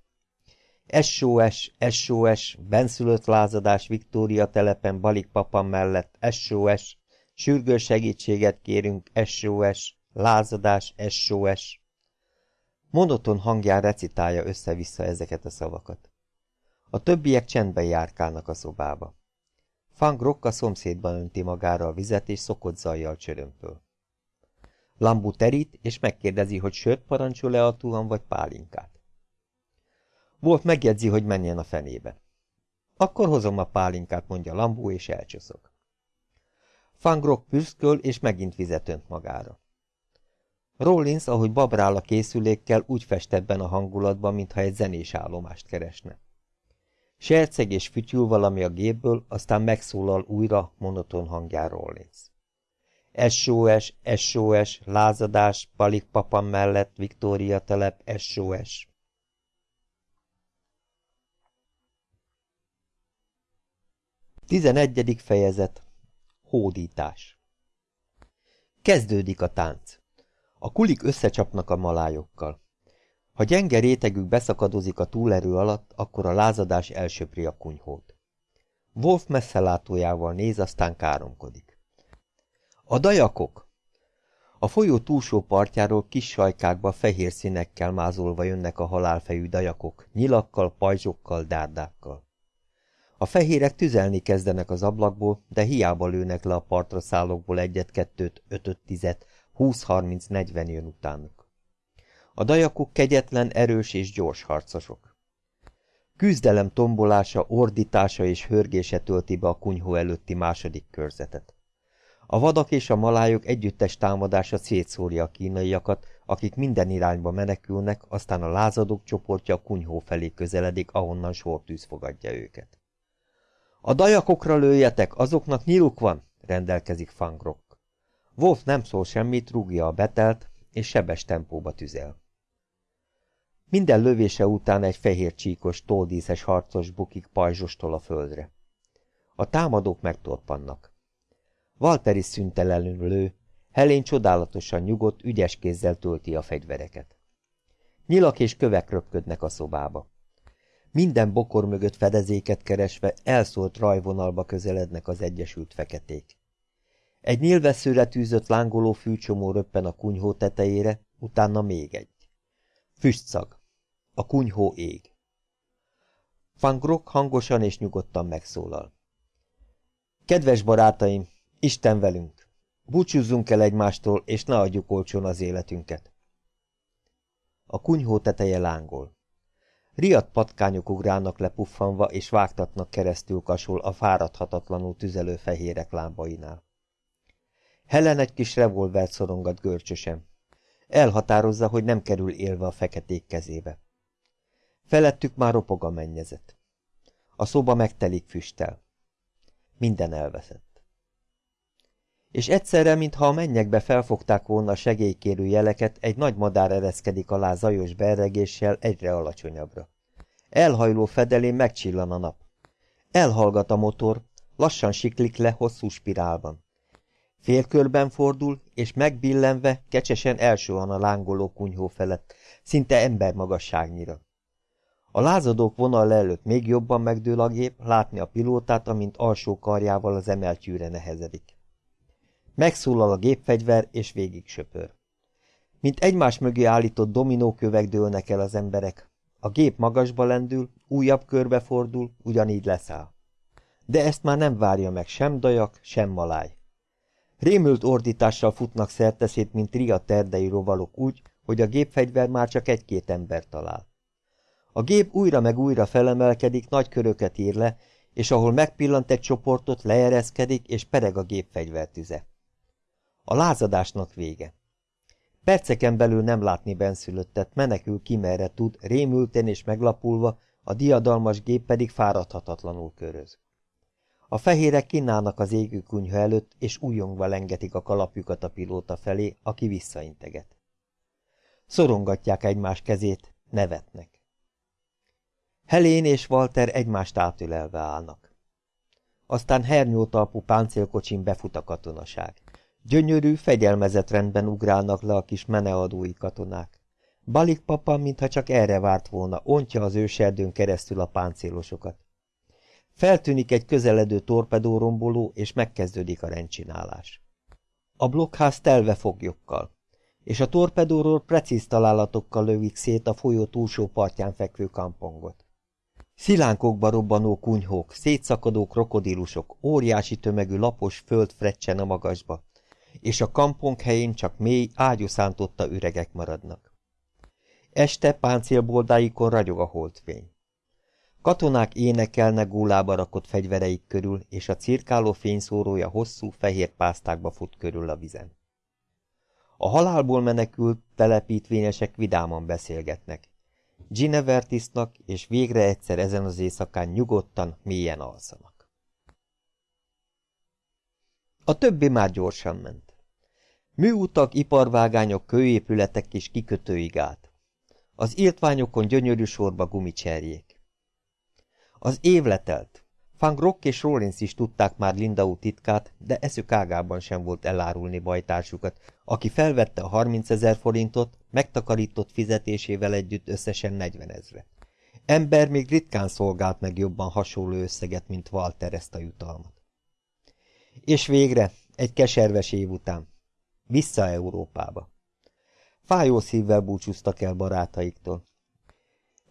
SOS, SOS, benszülött lázadás Viktória telepen Balik papa mellett, SOS, sürgős segítséget kérünk, SOS, lázadás, SOS. Monoton hangján recitálja össze-vissza ezeket a szavakat. A többiek csendben járkálnak a szobába. Fang Rokka szomszédban önti magára a vizet, és szokott zajjal csörömpöl. Lambu terít, és megkérdezi, hogy sört parancsol-e a tuhan vagy pálinkát. Wolf megjegyzi, hogy menjen a fenébe. Akkor hozom a pálinkát, mondja Lambu, és elcsoszog. Fangrok püszköl, és megint vizet önt magára. Rollins, ahogy babrál a készülékkel, úgy fest ebben a hangulatban, mintha egy zenés állomást keresne. Serceg és fütyül valami a gépből, aztán megszólal újra monoton hangján Rollins. SOS, SOS, lázadás, Palik papa mellett, Viktória telep, SOS. Tizenegyedik fejezet Hódítás Kezdődik a tánc. A kulik összecsapnak a malájokkal. Ha gyenge rétegük beszakadozik a túlerő alatt, akkor a lázadás elsöpri a kunyhót. Wolf messzelátójával néz, aztán káromkodik. A dajakok! A folyó túlsó partjáról kis sajkákba fehér színekkel mázolva jönnek a halálfejű dajakok, nyilakkal, pajzsokkal, dárdákkal. A fehérek tüzelni kezdenek az ablakból, de hiába lőnek le a partra szállókból egyet-kettőt, ötöt-tizet, húsz-harminc-negyven jön utánuk. A dajakok kegyetlen, erős és gyors harcosok. Küzdelem tombolása, ordítása és hörgése tölti be a kunyhó előtti második körzetet. A vadak és a malájok együttes támadása szétszórja a kínaiakat, akik minden irányba menekülnek, aztán a lázadók csoportja a kunyhó felé közeledik, ahonnan sortűz fogadja őket. A dajakokra lőjetek, azoknak nyiluk van, rendelkezik Fangrok. Wolf nem szól semmit, rúgja a betelt, és sebes tempóba tüzel. Minden lövése után egy fehér csíkos, toldíszes harcos bukik pajzsostól a földre. A támadók megtorpannak. Walter is szüntelenül lő, Helén csodálatosan nyugodt, ügyes kézzel tölti a fegyvereket. Nyilak és kövek röpködnek a szobába. Minden bokor mögött fedezéket keresve elszólt rajvonalba közelednek az egyesült feketék. Egy nyilvesszőre tűzött lángoló fűcsomó röppen a kunyhó tetejére, utána még egy. Füstszag. A kunyhó ég. Van Grok hangosan és nyugodtan megszólal. Kedves barátaim, Isten velünk! Búcsúzzunk el egymástól, és ne adjuk olcsón az életünket. A kunyhó teteje lángol. Riadt patkányok ugrálnak lepuffanva, és vágtatnak keresztül kasul a fáradhatatlanul tüzelő fehérek lábainál. Helen egy kis revolvert szorongat görcsösen. Elhatározza, hogy nem kerül élve a feketék kezébe. Felettük már ropog a mennyezet. A szoba megtelik füsttel. Minden elveszett és egyszerre, mintha a mennyekbe felfogták volna a segélykérő jeleket, egy nagy madár ereszkedik alá zajos berregéssel egyre alacsonyabbra. Elhajló fedelén megcsillan a nap. Elhallgat a motor, lassan siklik le hosszú spirálban. Félkörben fordul, és megbillenve kecsesen elsuhan a lángoló kunyhó felett, szinte embermagasságnyira. A lázadók vonal előtt még jobban megdől a gép, látni a pilótát, amint alsó karjával az emeltyűre nehezedik. Megszólal a gépfegyver, és végig söpör. Mint egymás mögé állított dominókövek dőlnek el az emberek. A gép magasba lendül, újabb körbe fordul, ugyanígy leszáll. De ezt már nem várja meg sem dajak, sem maláj. Rémült ordítással futnak szerteszét, mint ria terdei rovalok úgy, hogy a gépfegyver már csak egy-két ember talál. A gép újra meg újra felemelkedik, nagy köröket ír le, és ahol megpillant egy csoportot, leereszkedik, és pereg a gépfegyvertüze. A lázadásnak vége. Perceken belül nem látni benszülöttet, menekül ki merre tud, rémülten és meglapulva, a diadalmas gép pedig fáradhatatlanul köröz. A fehérek kínálnak az égő kunyha előtt, és újongva lengetik a kalapjukat a pilóta felé, aki visszainteget. Szorongatják egymás kezét, nevetnek. Helén és Walter egymást átölelve állnak. Aztán hernyótalpú páncélkocsin befut a katonaság. Gyönyörű, fegyelmezett rendben ugrálnak le a kis meneadói katonák. Balik papa, mintha csak erre várt volna, ontja az őserdőn keresztül a páncélosokat. Feltűnik egy közeledő torpedóromboló, és megkezdődik a rendcsinálás. A blokkház telve foglyokkal, és a torpedóról precíz találatokkal lövik szét a folyó túlsó partján fekvő kampongot. Szilánkokba robbanó kunyhók, szétszakadó krokodílusok, óriási tömegű lapos föld frecsen a magasba, és a kampong helyén csak mély, ágyúszántotta üregek maradnak. Este páncélboldáikon ragyog a holdfény. Katonák énekelnek gólába rakott fegyvereik körül, és a cirkáló fényszórója hosszú, fehér pásztákba fut körül a vizen. A halálból menekült telepítvényesek vidáman beszélgetnek. Ginevertisnak, és végre egyszer ezen az éjszakán nyugodtan, mélyen alszanak. A többi már gyorsan ment. Műutak, iparvágányok, kőépületek és kikötőig át. Az írtványokon gyönyörű sorba gumicserjék. Az év letelt. Fang Rock és Rollins is tudták már Lindau titkát, de eszük ágában sem volt elárulni bajtársukat, aki felvette a 30 ezer forintot, megtakarított fizetésével együtt összesen 40 ezre. Ember még ritkán szolgált meg jobban hasonló összeget, mint Walter ezt a jutalmat. És végre, egy keserves év után, vissza Európába. Fájó szívvel búcsúztak el barátaiktól.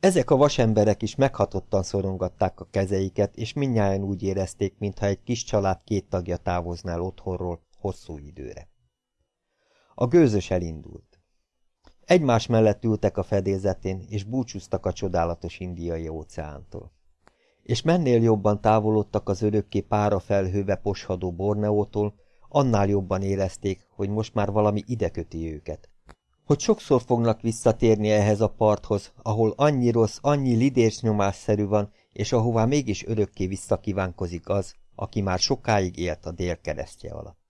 Ezek a vasemberek is meghatottan szorongatták a kezeiket, és mindnyáján úgy érezték, mintha egy kis család két tagja távozná el otthonról hosszú időre. A gőzös elindult. Egymás mellett ültek a fedélzetén, és búcsúztak a csodálatos indiai óceántól. És mennél jobban távolodtak az örökké pára felhőbe poshadó Borneótól, annál jobban érezték, hogy most már valami ideköti őket, hogy sokszor fognak visszatérni ehhez a parthoz, ahol annyi rossz, annyi lidérs nyomásszerű van, és ahová mégis örökké visszakívánkozik az, aki már sokáig élt a dél keresztje alatt.